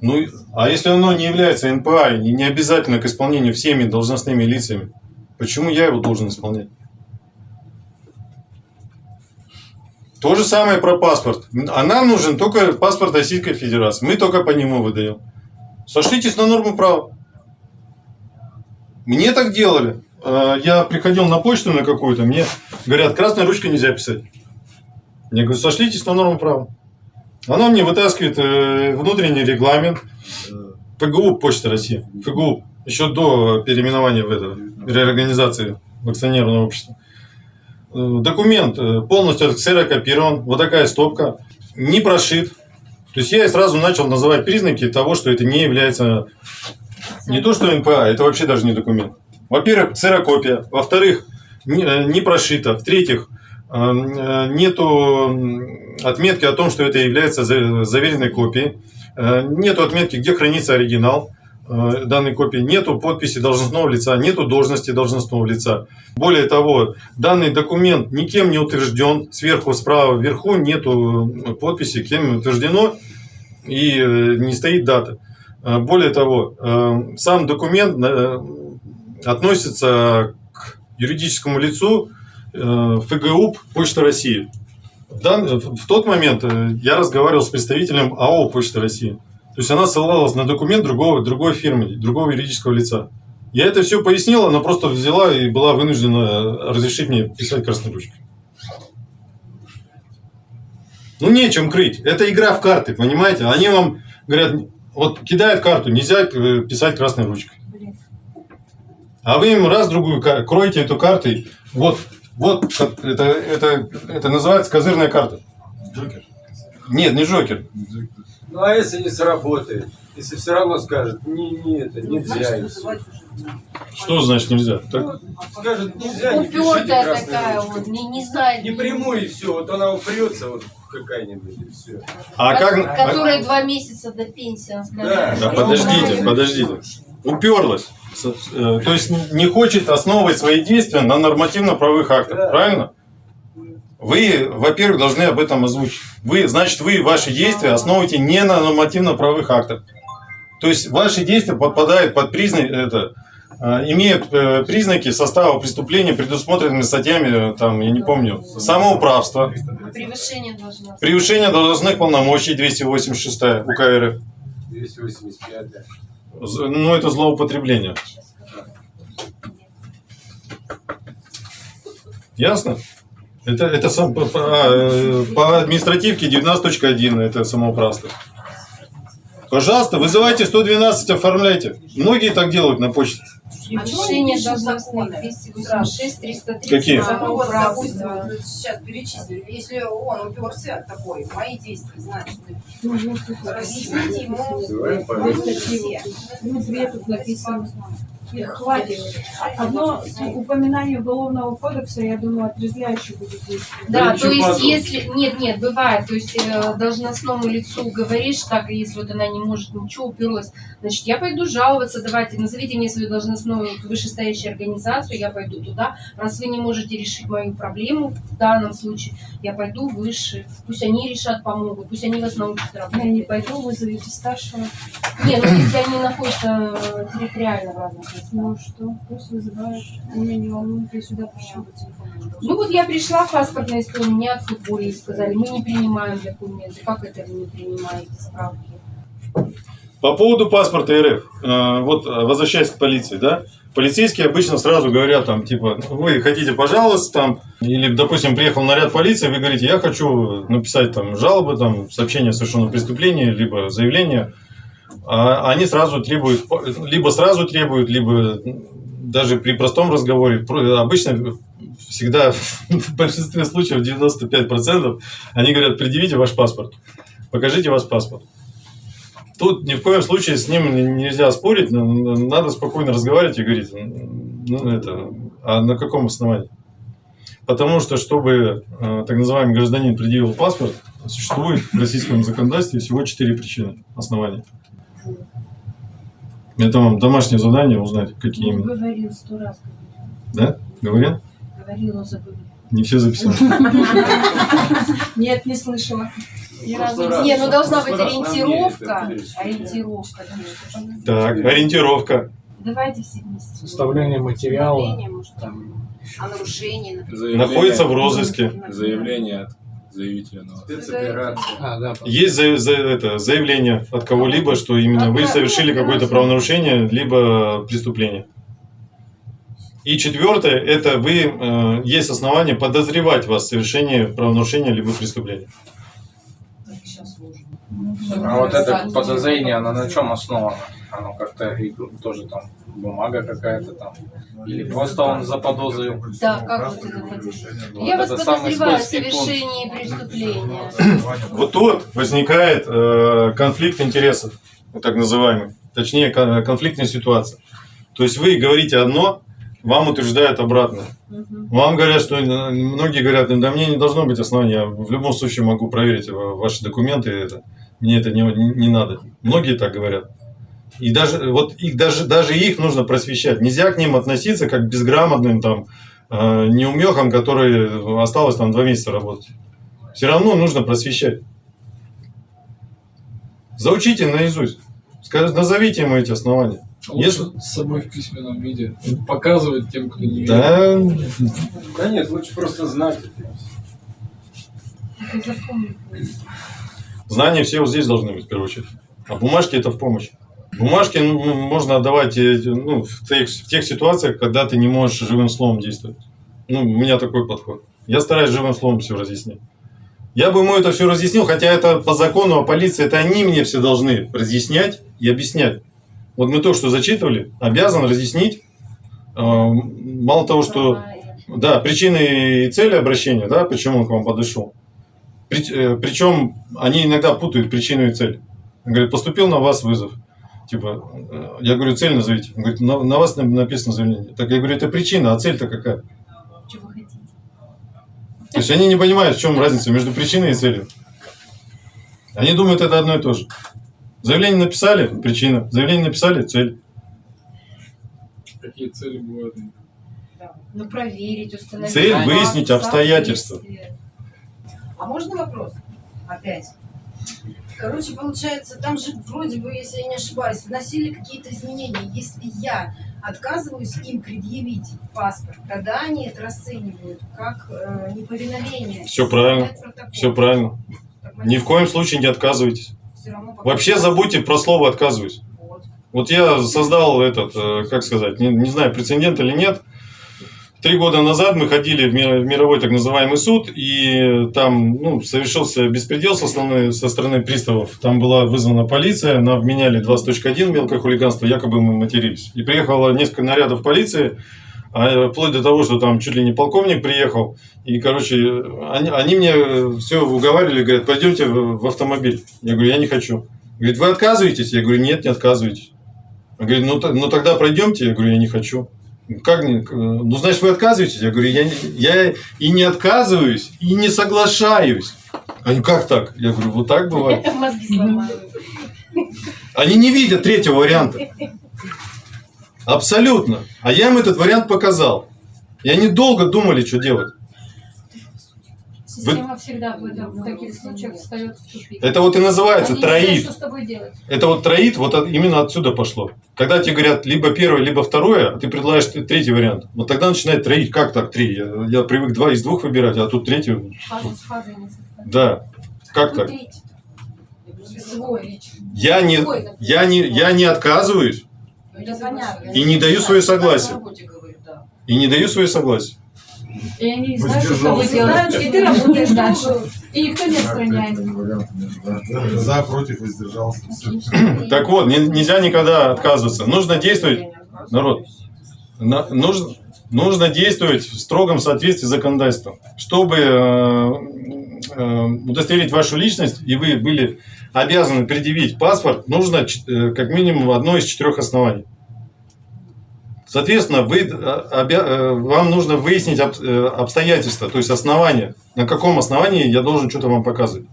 Ну, а если оно не является НПА и не обязательно к исполнению всеми должностными лицами, почему я его должен исполнять? То же самое про паспорт. А нам нужен только паспорт Российской Федерации. Мы только по нему выдаем. Сошлитесь на норму права. Мне так делали. Э, Я приходил на почту на какую-то, мне говорят, красной ручкой нельзя писать. Я говорю, сошлитесь на норму права. Она мне вытаскивает э, внутренний регламент ФГУ Почта России. ФГУ. Еще до переименования в это, реорганизации в акционерное общество. Э, Документ э, полностью ксерокопирован. Вот такая стопка. Не прошит. То есть я сразу начал называть признаки того, что это не является не то, что НПА, это вообще даже не документ. Во-первых, ксерокопия. Во-вторых, не, э, не прошито. В-третьих, э, э, нету отметки о том, что это является за- заверенной копией. Нету отметки, где хранится оригинал данной копии. Нету подписи должностного лица, нету должности должностного лица. Более того, данный документ никем не утвержден. Сверху, справа, вверху нету подписи, кем утверждено и не стоит дата. Э, Более того, э, сам документ э, относится к юридическому лицу ФГУП Почта России. В, дан- в тот момент я разговаривал с представителем АО Почта России. То есть она ссылалась на документ другого, другой фирмы, другого юридического лица. Я это все пояснил, она просто взяла и была вынуждена разрешить мне писать красной ручкой. Ну, нечем крыть. Это игра в карты, понимаете? Они вам говорят, вот кидают карту, нельзя э, писать красной ручкой. А вы им раз другую кроете эту карту. Вот, вот это, это, это называется козырная карта. Джокер. Нет, не Джокер. Ну а если не сработает? Если все равно скажет, не, не это, нельзя. и всё. Что значит нельзя? Так- Ну, скажет, нельзя, не Упертая такая вот, не, не знает. Не прямую и все, вот она упрется вот какая-нибудь и все. а как... а- Которая два месяца до пенсии. она сказала. Да. Да, подождите, подождите. Уперлась. Э, То есть не хочет основывать свои действия на нормативно-правовых актах, Да. правильно? Вы, во-первых, должны об этом озвучить. Вы, значит, вы ваши действия основываете не на нормативно-правовых актах. То есть ваши действия подпадают под признаки, это, э, имеют э, признаки состава преступления, предусмотренными статьями, э, там, я не помню, самоуправство, Превышение должно превышение должностных полномочий 286 УК РФ. 285 З- Ну, это злоупотребление. Ясно? Это, это сам, по, по- а, э, по административке 19.1, это самоуправство. Пожалуйста, вызывайте 112, оформляйте. Многие так делают на почте. Превышение должностных 286, 330. Какие? Ну вот, допустим, сейчас перечислили. Если он уперся такой, мои действия, значит, ему может, полицию. все. Ну, две тут написано. Хватит. Одно упоминание Уголовного кодекса, я думаю, отрезвляюще будет действовать. Да, Да то есть подобного. если... Нет, нет, бывает. То есть э, должностному лицу говоришь так, и если вот она не может ничего, уперлась, значит, я пойду жаловаться, давайте, назовите мне свою должностную вышестоящую организацию, я пойду туда. Раз вы не можете решить мою проблему в данном случае, я пойду выше. Пусть они решат, помогут, пусть они вас научат Я работать. не пойду, вызовите старшего. Не, ну если они находятся э, территориально в разных. Ну что, пусть вызывают. Меня не волнует, я сюда пришла. Ну вот я пришла в паспортное историю, меня отфутболили, сказали, мы не принимаем документы. Как это вы не принимаете справки? По поводу паспорта РФ, э, вот э, возвращаясь к полиции, да, полицейские обычно сразу говорят там, типа, вы хотите пожалуйста, там, или, допустим, приехал наряд полиции, вы говорите, я хочу написать там жалобы, там, сообщение о совершенном преступлении, либо заявление, а они сразу требуют, либо сразу требуют, либо даже при простом разговоре, обычно всегда, *laughs* в большинстве случаев, 95%, они говорят, предъявите ваш паспорт, покажите ваш паспорт. Тут ни в коем случае с ним нельзя спорить, надо спокойно разговаривать и говорить, ну это, а на каком основании? Потому что, чтобы э, так называемый гражданин предъявил паспорт, существует в российском законодательстве всего четыре причины основания. Это вам домашнее задание узнать, какие Ну, именно. говорил сто раз. Да? Говорил? Говорил, но забыл. Не все записали. *laughs* Нет, не слышала. Ни разу прошлый раз- Не, ну должна быть ориентировка. Ориентировка. Так, ориентировка. Давайте все вместе. Составление материала. О нарушении, Находится в розыске. Заявление от заявителя на а, да, Есть за- за- это, заявление от кого-либо, что именно вы совершили какое-то правонарушение, либо преступление. И четвертое, это вы, э, есть основания подозревать вас в совершении правонарушения, либо преступления. А вот это подозрение, оно на чем основано? Оно как-то тоже там бумага какая-то там. Или просто он заподозрил. Да, как вот это подозревать? Вот Я вас подозреваю в совершении преступления. *clears throat* Вот тут возникает э, конфликт интересов, так называемый, точнее кон- конфликтная ситуация. То есть вы говорите одно, вам утверждают обратное. Вам говорят, что э, многие говорят, да мне не должно быть основания, я в любом случае могу проверить э, ваши документы, это, мне это не, не надо. Многие так говорят. И даже вот их даже даже их нужно просвещать. Нельзя к ним относиться как к безграмотным там э, неумехам, которые осталось там два месяца работать. Все равно нужно просвещать. Заучите наизусть. Скажите, назовите ему эти основания. Лучше с собой в письменном виде. Показывать тем, кто не видит. Да, Да нет, лучше просто знать. Знания все вот здесь должны быть, в первую очередь. А бумажки это в помощь. Бумажки ну, можно отдавать э, ну, в, тех, в тех ситуациях, когда ты не можешь живым словом действовать. Ну, у меня такой подход. Я стараюсь живым словом все разъяснить. Я бы ему это все разъяснил, хотя это по закону о полиции, это они мне все должны разъяснять и объяснять. Вот мы то, что зачитывали, обязан разъяснить. э, Мало того, что да, причины и цели обращения, да, почему он к вам подошел. Причем они иногда путают причину и цель. Он говорит, поступил на вас вызов. Типа, э, я говорю, цель назовите. Он говорит, на, на вас написано заявление. Так я говорю, это причина, а цель-то какая? Что вы хотите? То есть они не понимают, в чем разница между причиной и целью. Они думают, это одно и то же. Заявление написали, причина. Заявление написали, цель. Какие цели бывают? Ну, проверить, установить. Цель выяснить обстоятельства. соответствие. А можно вопрос? Опять. Короче, получается, там же вроде бы, если я не ошибаюсь, вносили какие-то изменения. Если я отказываюсь им предъявить паспорт, тогда они это расценивают как э, неповиновение. Все правильно. Все правильно. Так Ни в коем случае не отказывайтесь. Вообще забудьте про слово «отказываюсь». Вот. Вот я создал этот, э, как сказать, не, не знаю, прецедент или нет. Три года назад мы ходили в ми- в мировой так называемый суд, и там ну, совершился беспредел со стороны, со стороны приставов. Там была вызвана полиция, нам вменяли 20.1 мелкое хулиганство, якобы мы матерились. И приехало несколько нарядов полиции, а, вплоть до того, что там чуть ли не полковник приехал. И, короче, они, они мне все уговаривали, говорят, пойдемте в, в автомобиль. Я говорю, я не хочу. Говорит, вы отказываетесь? Я говорю, нет, не отказывайтесь. Он говорит, ну, ну тогда пройдемте. Я говорю, я не хочу. Как не? Ну, значит, вы отказываетесь? Я говорю, я, я и не отказываюсь, и не соглашаюсь. Они, как так? Я говорю, вот так бывает. *laughs* Они не видят третьего варианта. Абсолютно. А я им этот вариант показал. И они долго думали, что делать. Система всегда в, этом- в таких случаях встает в тупик. Это вот и называется Они не знают, троит. что с тобой делать. Это вот троит, вот от- именно отсюда пошло. Когда тебе говорят либо первое, либо второе, а ты предлагаешь третий вариант. Вот тогда начинает троить. Как так три? Я, я привык два из двух выбирать, а тут третий. Фаза с фазой не совпадает. Да. Как так? Свой. Я не, я не, я не отказываюсь понятно. и не даю свое согласие. И не даю свое согласие. И они не знают, что тобой делать. И ты работаешь дальше. И никто не отстраняет. За, против, воздержался. Так вот, не- нельзя никогда отказываться. Нужно действовать, народ, на- нужно, нужно действовать в строгом соответствии с законодательством. Чтобы э, э, удостоверить вашу личность, и вы были обязаны предъявить паспорт, нужно э, как минимум одно из четырех оснований. Соответственно, вы, э, э, вам нужно выяснить э, обстоятельства, то есть основания. На каком основании я должен что-то вам показывать.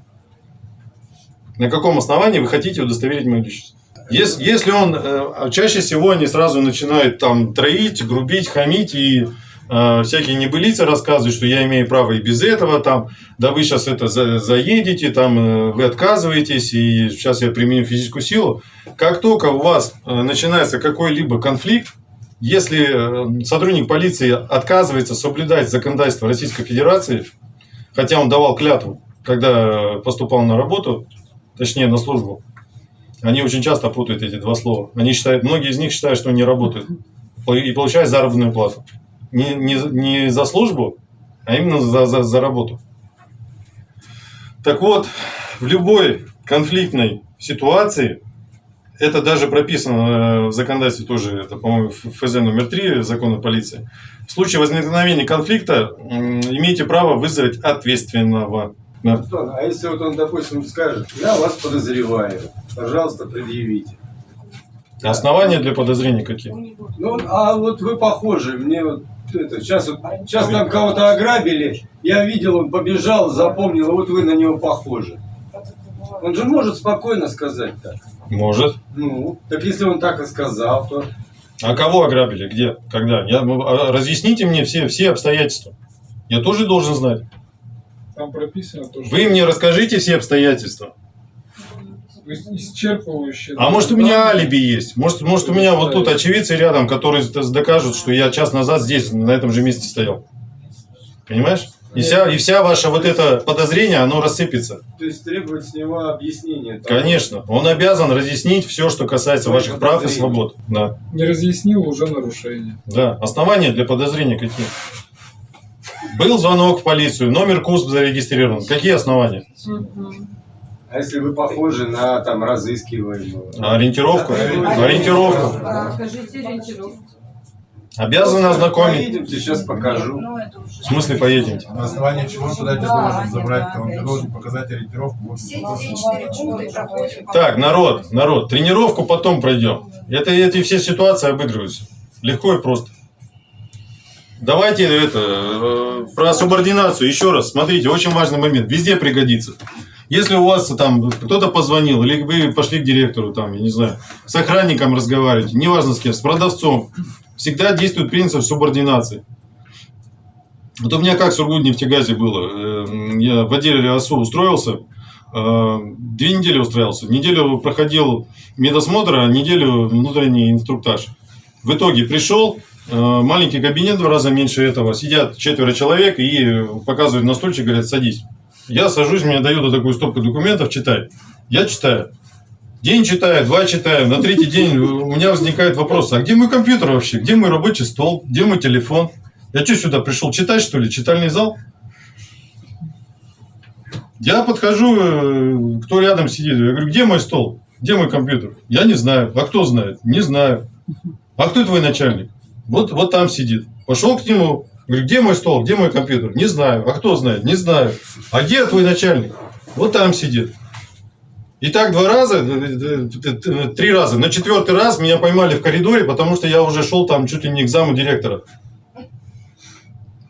На каком основании вы хотите удостоверить мою личность? Если, если он, чаще всего они сразу начинают там троить, грубить, хамить и э, всякие небылицы рассказывать, что я имею право и без этого, там, да вы сейчас это за- заедете, там, вы отказываетесь, и сейчас я применю физическую силу. Как только у вас начинается какой-либо конфликт, если э, сотрудник полиции отказывается соблюдать законодательство Российской Федерации, хотя он давал клятву, когда поступал на работу, точнее на службу, они очень часто путают эти два слова. Они считают, многие из них считают, что они работают и получают заработную плату. Не, не, не за службу, а именно за, за, за работу. Так вот, в любой конфликтной ситуации, это даже прописано э, в законодательстве тоже, это, по-моему, ФЗ номер 3 закона полиции. В случае возникновения конфликта имеете право вызвать ответственного. Да. Антон, а если вот он, допустим, скажет, я вас подозреваю, пожалуйста, предъявите. Основания для подозрений какие? Ну, а вот вы похожи, мне вот это, сейчас, сейчас там кого-то ограбили, я видел, он побежал, запомнил, а вот вы на него похожи. Он же может спокойно сказать так. Может. Ну, так если он так и сказал, то А кого ограбили? Где? Когда? Я, ну, а, разъясните мне все, все обстоятельства. Я тоже должен знать. Там прописано то, что Вы мне расскажите все обстоятельства. исчерпывающе. А может у меня алиби есть? Может, может у меня вот тут очевидцы рядом, которые докажут, что я час назад здесь, на этом же месте стоял. Понимаешь? И вся, и вся ваша вот это подозрение, оно рассыпется. то есть требовать с него объяснения. там. Конечно. Он обязан разъяснить все, что касается ваших прав и свобод. Да. Не разъяснил уже нарушение. Да. Основания для подозрения какие? Был звонок в полицию, номер КУСП зарегистрирован. Какие основания? А если вы похожи на там разыскиваемого? Ориентировку? Ориентировку. Скажите ориентировку. Обязаны ознакомить. Поедемте, сейчас покажу. В смысле поедемте? На основании чего туда тебя должен забрать, то он тебе должен показать ориентировку. Так, народ, народ, тренировку потом пройдем. Это, эти все ситуации обыгрываются. Легко и просто. Давайте это, э, про субординацию еще раз. Смотрите, очень важный момент. Везде пригодится. Если у вас там кто-то позвонил, или вы пошли к директору, там, я не знаю, с охранником разговариваете, неважно с кем, с продавцом, всегда действует принцип субординации. Вот у меня как в Сургутнефтегазе было. Э, Я в отделе РИАСУ устроился, э, две недели устраивался. Неделю проходил медосмотр, а неделю внутренний инструктаж. В итоге пришел, э, маленький кабинет в два раза меньше этого. Сидят четверо человек и показывают на стульчик, говорят, садись. Я сажусь, мне дают вот такую стопку документов, читай. Я читаю. День читаю, два читаю. На третий день у меня возникает вопрос, а где мой компьютер вообще? Где мой рабочий стол? Где мой телефон? Я что сюда пришел, читать что ли? Читальный зал? Я подхожу, э, кто рядом сидит, я говорю, где мой стол? Где мой компьютер? Я не знаю. А кто знает? Не знаю. А кто твой начальник? Вот, вот там сидит. Пошел к нему, говорю, где мой стол, где мой компьютер? Не знаю. А кто знает? Не знаю. А где твой начальник? Вот там сидит. И так два раза, э, э, э, три раза. На четвертый раз меня поймали в коридоре, потому что я уже шел там чуть ли не к заму директора.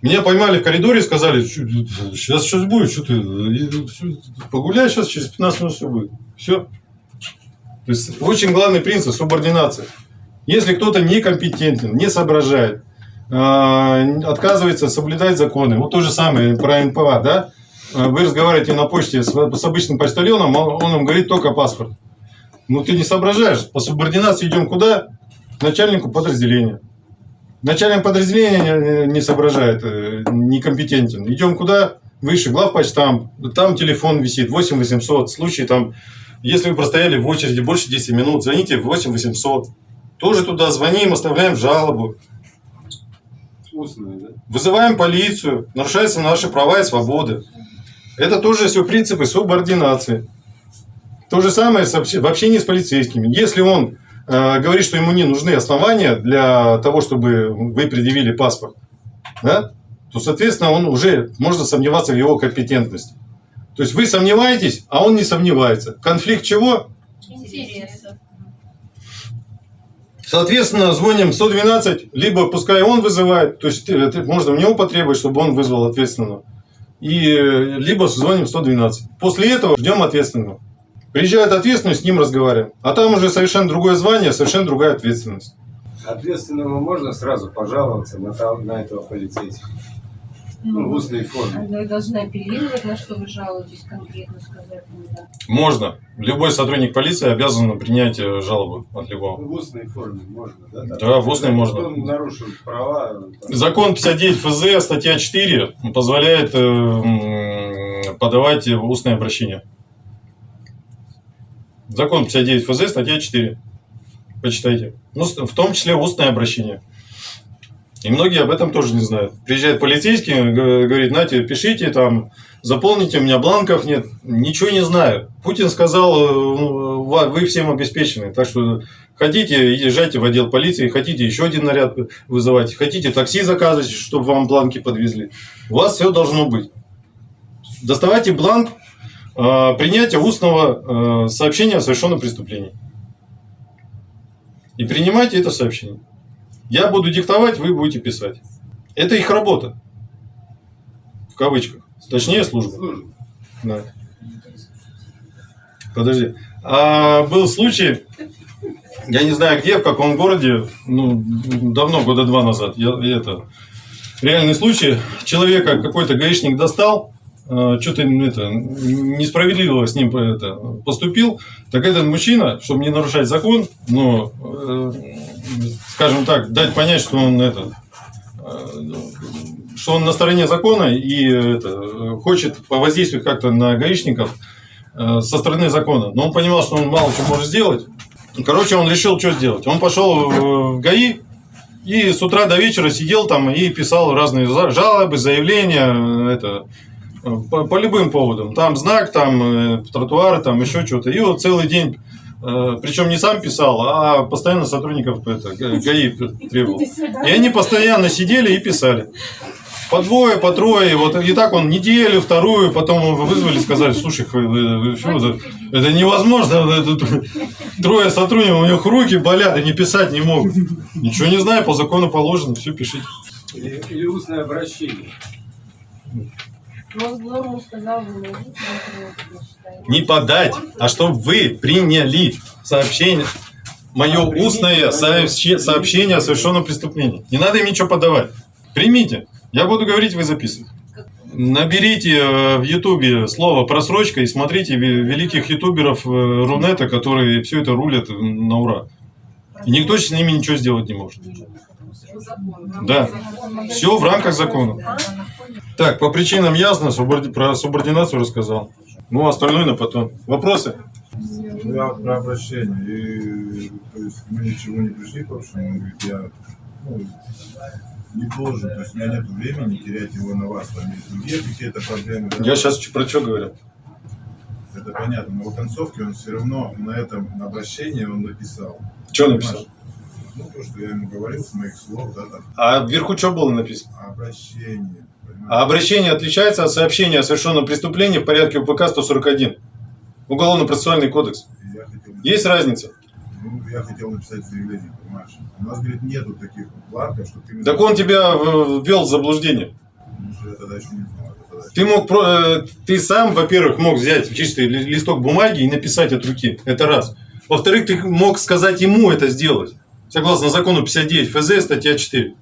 Меня поймали в коридоре и сказали, сейчас что будет, что ты, погуляй сейчас, через 15 минут все будет. Все. То есть очень главный принцип субординации. Если кто-то некомпетентен, не соображает, отказывается соблюдать законы, вот то же самое про НПА, да, Э, вы разговариваете на почте с, с обычным почтальоном, он он вам говорит только паспорт. Ну ты не соображаешь, по субординации идем куда? К начальнику подразделения. Начальник подразделения не- не соображает, э, некомпетентен. Идем куда? Выше, главпочтам. Там телефон висит, 8800. Случай там, если вы простояли в очереди больше 10 минут, звоните в 8800. Тоже туда звоним, оставляем жалобу. Устные, да? Вызываем полицию, нарушаются наши права и свободы. Это тоже все принципы субординации. То же самое в общении с полицейскими. Если он э, говорит, что ему не нужны основания для того, чтобы вы предъявили паспорт, да, то, соответственно, он уже можно сомневаться в его компетентности. То есть вы сомневаетесь, а он не сомневается. Конфликт чего? Интересно. Соответственно, звоним 112, либо пускай он вызывает, то есть э, можно в него потребовать, чтобы он вызвал ответственного, и э, либо звоним 112. После этого ждем ответственного. Приезжает ответственный, с ним разговариваем. А там уже совершенно другое звание, совершенно другая ответственность. Ответственному можно сразу пожаловаться на, на этого полицейского. Ну, в устной форме. Вы должны апеллировать, на что вы жалуетесь, конкретно сказать. ну да. Можно. Любой сотрудник полиции обязан принять э, жалобу от любого. В устной форме можно, да? Да, в устной можно. Он нарушил права. там, Закон 59 ФЗ, статья 4, позволяет э, подавать устное обращение. Закон 59 ФЗ, статья 4. Почитайте. Ну, в том числе устное обращение. И многие об этом тоже не знают. Приезжает полицейский, г- говорит, Нате, пишите там, заполните, у меня бланков нет. Ничего не знаю. Путин сказал, э, ну, вы всем обеспечены. Так что хотите, езжайте в отдел полиции, хотите еще один наряд вызывать, хотите такси заказывать, чтобы вам бланки подвезли. У вас все должно быть. Доставайте бланк э, принятия устного э, сообщения о совершенном преступлении. И принимайте это сообщение. Я буду диктовать, вы будете писать. Это их работа. В кавычках. Точнее, служба. Да. Подожди. А был случай, я не знаю где, в каком городе, ну, давно, года два назад, я, это, реальный случай, человека какой-то гаишник достал, что-то это, несправедливо с ним это, поступил, так этот мужчина, чтобы не нарушать закон, но, э, скажем так, дать понять, что он это, э, что он на стороне закона и это, хочет повоздействовать как-то на гаишников э, со стороны закона. Но он понимал, что он мало что может сделать. Короче, он решил, что сделать. Он пошел в ГАИ и с утра до вечера сидел там и писал разные жалобы, заявления, это, э, по, по любым поводам. Там знак, там э, тротуары, там еще что-то. И вот целый день, э, причем не сам писал, а постоянно сотрудников это, Га- ГАИ *laughs* требовал. И они постоянно сидели и писали. По двое, по трое. Вот и так он неделю, вторую, потом вызвали, сказали, слушай, это, это невозможно. это трое сотрудников, у них руки болят, они писать не могут. Ничего не знаю, по закону положено, все пишите. Или, или устное обращение. Вы не подать, а чтобы вы приняли сообщение, мое А, устное сообщ- сообщение о совершенном преступлении. Не надо им ничего подавать. Примите. Я буду говорить, вы записывайте. Наберите э, в Ютубе слово просрочка и смотрите ве- великих ютуберов э, Рунета, которые все это рулят на ура. И никто с ними ничего сделать не может. Да. Все в рамках закона. Так, по причинам ясно, суборди- про субординацию рассказал. Ну, остальное на потом. Вопросы? Я про обращение. И, то есть мы ничего не пришли к общему. Он говорит, я ну, не должен, то есть у меня нет времени терять его на вас. Там есть другие какие-то проблемы. да. Я сейчас про что говорю? Это понятно, но в концовке он все равно на этом обращении он написал. Что написал? Ну, то, что я ему говорил с моих слов, да, там, А вверху что было написано? обращение. понимаете? А обращение отличается от сообщения о совершенном преступлении в порядке УПК 141. Уголовно-процессуальный кодекс. Я хотел, Есть разница? ну, я хотел написать заявление, понимаешь? У нас, говорит, нету таких бланков, что ты... Так он тебя ввел в заблуждение. Ну, я тогда еще не знал. Ты мог, про- э, ты сам, во-первых, мог взять чистый ли- листок бумаги и написать от руки. Это раз. Во-вторых, ты мог сказать ему это сделать. Согласно закону 59 ФЗ, статья 4.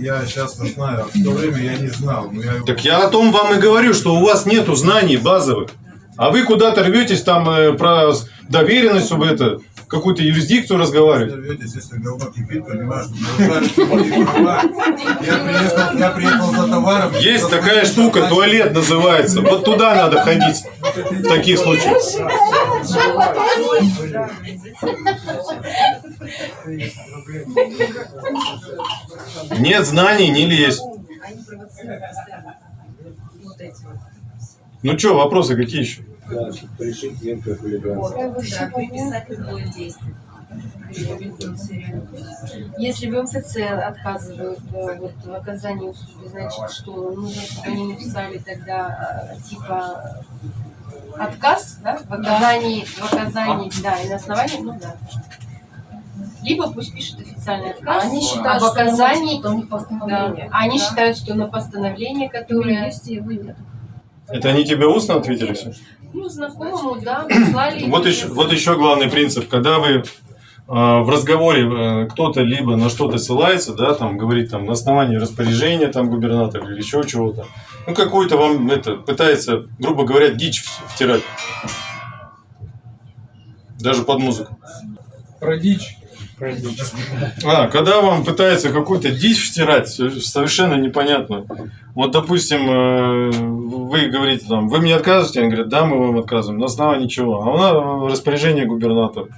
Я сейчас знаю, а в то время я не знал. Но я... Так я о том вам и говорю, что у вас нету знаний базовых. А вы куда-то рветесь там э, про доверенность, чтобы это, какую-то юрисдикцию разговаривать. Если кипит, понимаешь, что я приехал за товаром. Есть такая штука, туалет называется. Вот туда надо ходить в таких случаях. Нет знаний, не лезь. Ну что, вопросы какие еще? Да, решить мелкое хулиганство. Да, приписать любое действие. Если в МФЦ отказывают э, вот, в оказании услуги, значит, что нужно, чтобы они написали тогда э, типа отказ, да, в оказании, в оказании, да, и на основании, ну да. Либо пусть пишут официальный отказ, Они считают, об что оказании, что у них да, постановление. они Да. считают, что на постановление, которое, есть, его нет. Это они тебе устно ответили все? ну, знакомому, да, прислали. Вот еще, вот еще главный принцип, когда вы э, в разговоре э, кто-то либо на что-то ссылается, да, там говорит там на основании распоряжения там губернатора или еще чего-то, ну какой-то вам это пытается, грубо говоря, дичь втирать, даже под музыку. Про дичь. А, когда вам пытается какую-то дичь втирать, со- совершенно непонятно. Вот, допустим, э, вы говорите там, вы мне отказываете? Они говорят, да, мы вам отказываем. На основании чего? А у нас распоряжение губернатора.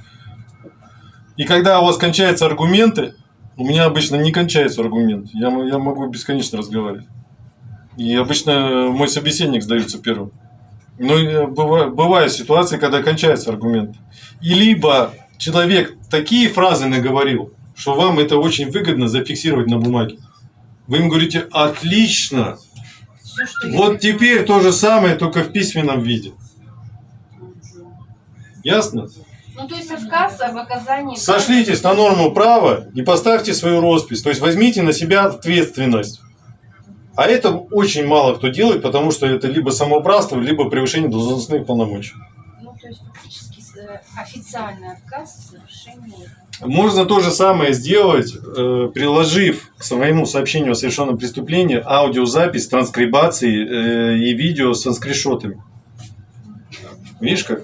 И когда у вас кончаются аргументы, у меня обычно не кончается аргумент. Я, я могу бесконечно разговаривать. И обычно мой собеседник сдается первым. Но э, быва- бывают ситуации, когда кончается аргумент. И либо человек такие фразы наговорил, что вам это очень выгодно зафиксировать на бумаге. Вы им говорите, отлично, вот теперь то же самое, только в письменном виде. Ясно? Ну, то есть отказ об оказании... Сошлитесь на норму права и поставьте свою роспись. То есть возьмите на себя ответственность. А это очень мало кто делает, потому что это либо самоуправство, либо превышение должностных полномочий. Ну, то есть фактически официальный отказ в совершении. Можно то же самое сделать, э, приложив к своему сообщению о совершенном преступлении аудиозапись, транскрибации э, и видео со скриншотами. Видишь как?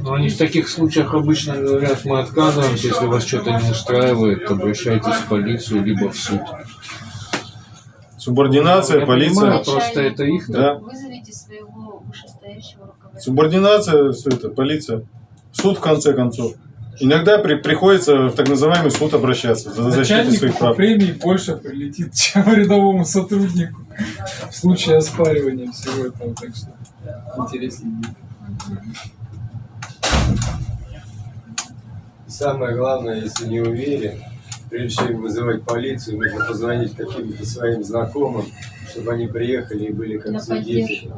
Но они в таких случаях обычно говорят, мы отказываемся, если вас что-то не устраивает, обращайтесь в полицию, либо в суд. Субординация, Я полиция. понимаю, просто это их Да. Вызовите своего вышестоящего руководителя. Субординация, все это, полиция. Суд в конце концов. Иногда при- приходится в так называемый суд обращаться за защиту своих прав. премии больше прилетит, *laughs* чем рядовому сотруднику в случае оспаривания всего этого. Так что интереснее будет. Самое главное, если не уверен, прежде чем вызывать полицию, нужно позвонить каким-то своим знакомым, чтобы они приехали и были как свидетели.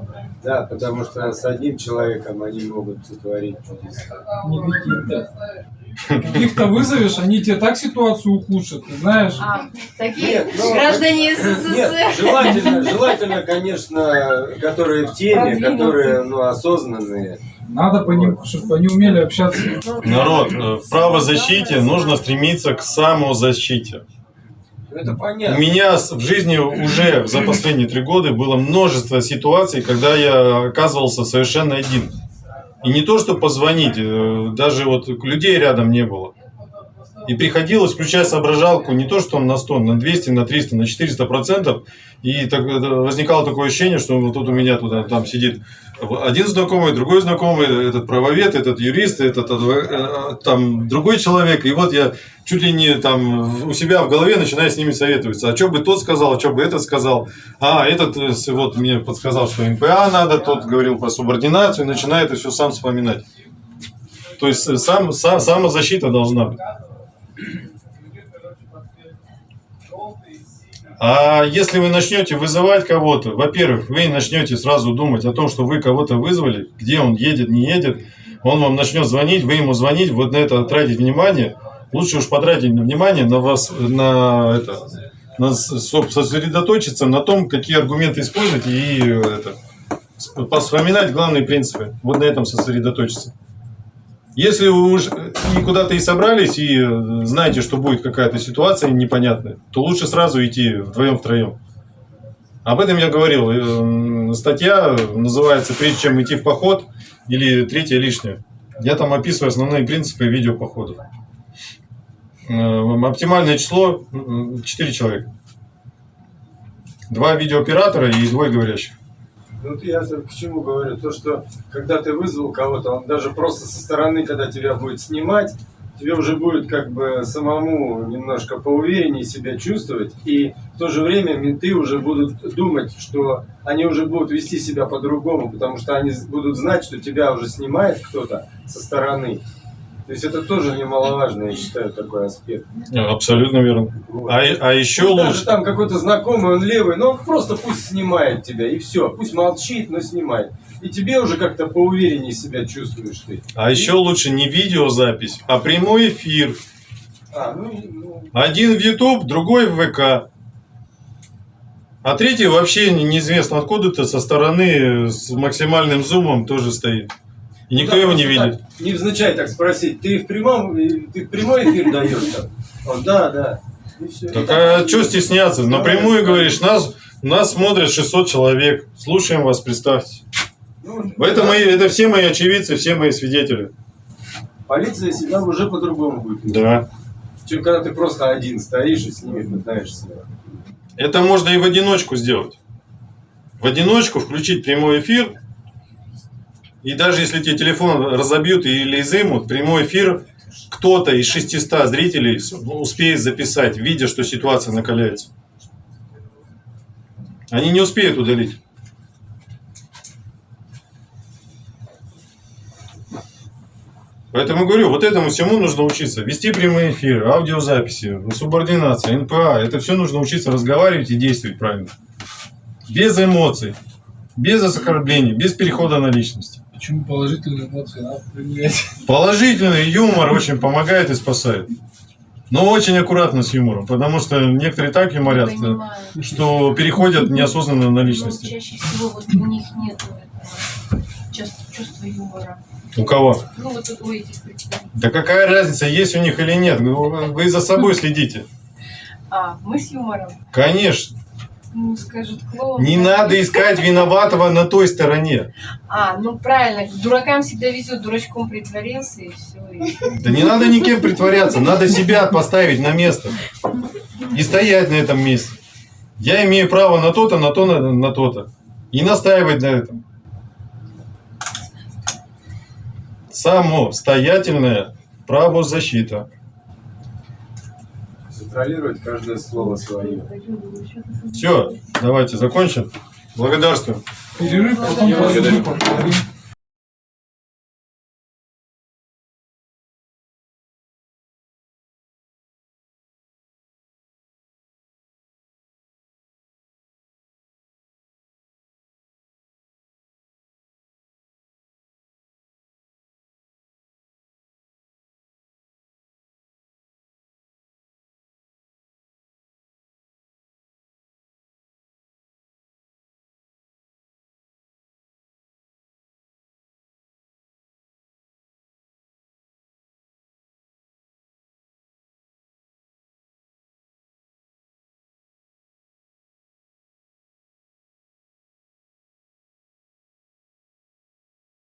Да, потому что с одним человеком они могут сотворить чудеса. Не каких-то. Каких-то вызовешь, они тебе так ситуацию ухудшат, ты знаешь. А, такие Нет, ну, граждане Нет, СССР. желательно, желательно, конечно, которые в теме, которые ну, осознанные. Надо по ним, чтобы они умели общаться. Народ, э, в правозащите нужно стремиться к самозащите. Это У понятно. меня с- в жизни уже за последние три года было множество ситуаций, когда я оказывался совершенно один. И не то, что позвонить, э, даже вот людей рядом не было. И приходилось включать соображалку не то, что на 100, на 200, на 300, на 400 процентов. И так, возникало такое ощущение, что вот тут у меня туда, там сидит один знакомый, другой знакомый, этот правовед, этот юрист, этот э, там другой человек. И вот я чуть ли не там у себя в голове начинаю с ними советоваться. А что бы тот сказал, а что бы этот сказал. А, этот э, вот мне подсказал, что НПА надо, тот говорил про субординацию, начинает это все сам вспоминать. То есть э, сам, сам, самозащита должна быть. А если вы начнете вызывать кого-то, во-первых, вы начнете сразу думать о том, что вы кого-то вызвали, где он едет, не едет, он вам начнет звонить, вы ему звонить, вот на это тратить внимание. Лучше уж потратить внимание на вас, на это, на сосредоточиться на том, какие аргументы использовать и э, это, сп- вспоминать главные принципы. Вот на этом сосредоточиться. Если вы уж и куда-то и собрались, и э, знаете, что будет какая-то ситуация непонятная, то лучше сразу идти вдвоем-втроем. Об этом я говорил. Э, Статья называется «Прежде чем идти в поход» или «Третье лишнее». Я там описываю основные принципы видеопоходов. Э, Оптимальное число 4 человека. Два видеооператора и двое говорящих. Ну, вот я к чему говорю? То, что когда ты вызвал кого-то, он даже просто со стороны, когда тебя будет снимать, тебе уже будет как бы самому немножко поувереннее себя чувствовать, и в то же время менты уже будут думать, что они уже будут вести себя по-другому, потому что они будут знать, что тебя уже снимает кто-то со стороны. То есть это тоже немаловажно, я считаю, такой аспект. Абсолютно верно. Вот. А, а еще Ну, даже лучше. там какой-то знакомый, он левый, но он просто пусть снимает тебя, и все. Пусть молчит, но снимает. И тебе уже как-то поувереннее себя чувствуешь ты. А еще лучше не видеозапись, а прямой эфир. А, ну, и- ну, Один в YouTube, другой в ВК. А третий вообще не- неизвестно откуда-то со стороны с максимальным зумом тоже стоит. И никто ну, его не видит. так, невзначай так спросить, ты в прямом, ты в прямой эфир даешь там? Он, да, да. Так а что стесняться? Напрямую говоришь, нас, нас смотрят 600 человек. Слушаем вас, представьте. Ну, Это, да. мои, это все мои очевидцы, все мои свидетели. Полиция себя уже по-другому будет. Да. Чем когда ты просто один стоишь и с ними пытаешься. Это можно и в одиночку сделать. В одиночку включить прямой эфир. И даже если тебе телефон разобьют или изымут, прямой эфир кто-то из 600 зрителей с- успеет записать, видя, что ситуация накаляется. Они не успеют удалить. Поэтому говорю, вот этому всему нужно учиться. Вести прямые эфиры, аудиозаписи, субординация, НПА. Это все нужно учиться разговаривать и действовать правильно. Без эмоций, без оскорблений, без перехода на личность. Почему положительные эмоции надо применять? *laughs* Положительный юмор очень помогает и спасает. Но очень аккуратно с юмором, потому что некоторые так юморят, Понимаю. что переходят неосознанно на Но личности. чаще всего вот у них нет чувств- чувства юмора. У кого? Ну вот у этих представителей. Да какая разница, есть у них или нет? Вы за собой следите. А, мы с юмором. Конечно. Ну, скажут клоун. Не надо искать виноватого на той стороне. А, ну правильно, дуракам всегда везет, дурачком притворился и все. Да не надо никем притворяться, надо себя поставить на место. И стоять на этом месте. Я имею право на то-то, на то, на, на то-то. И настаивать на этом. Самостоятельная правозащита. Контролировать каждое слово свое. Все, давайте закончим. Благодарствую. Перерыв, потом благодарю.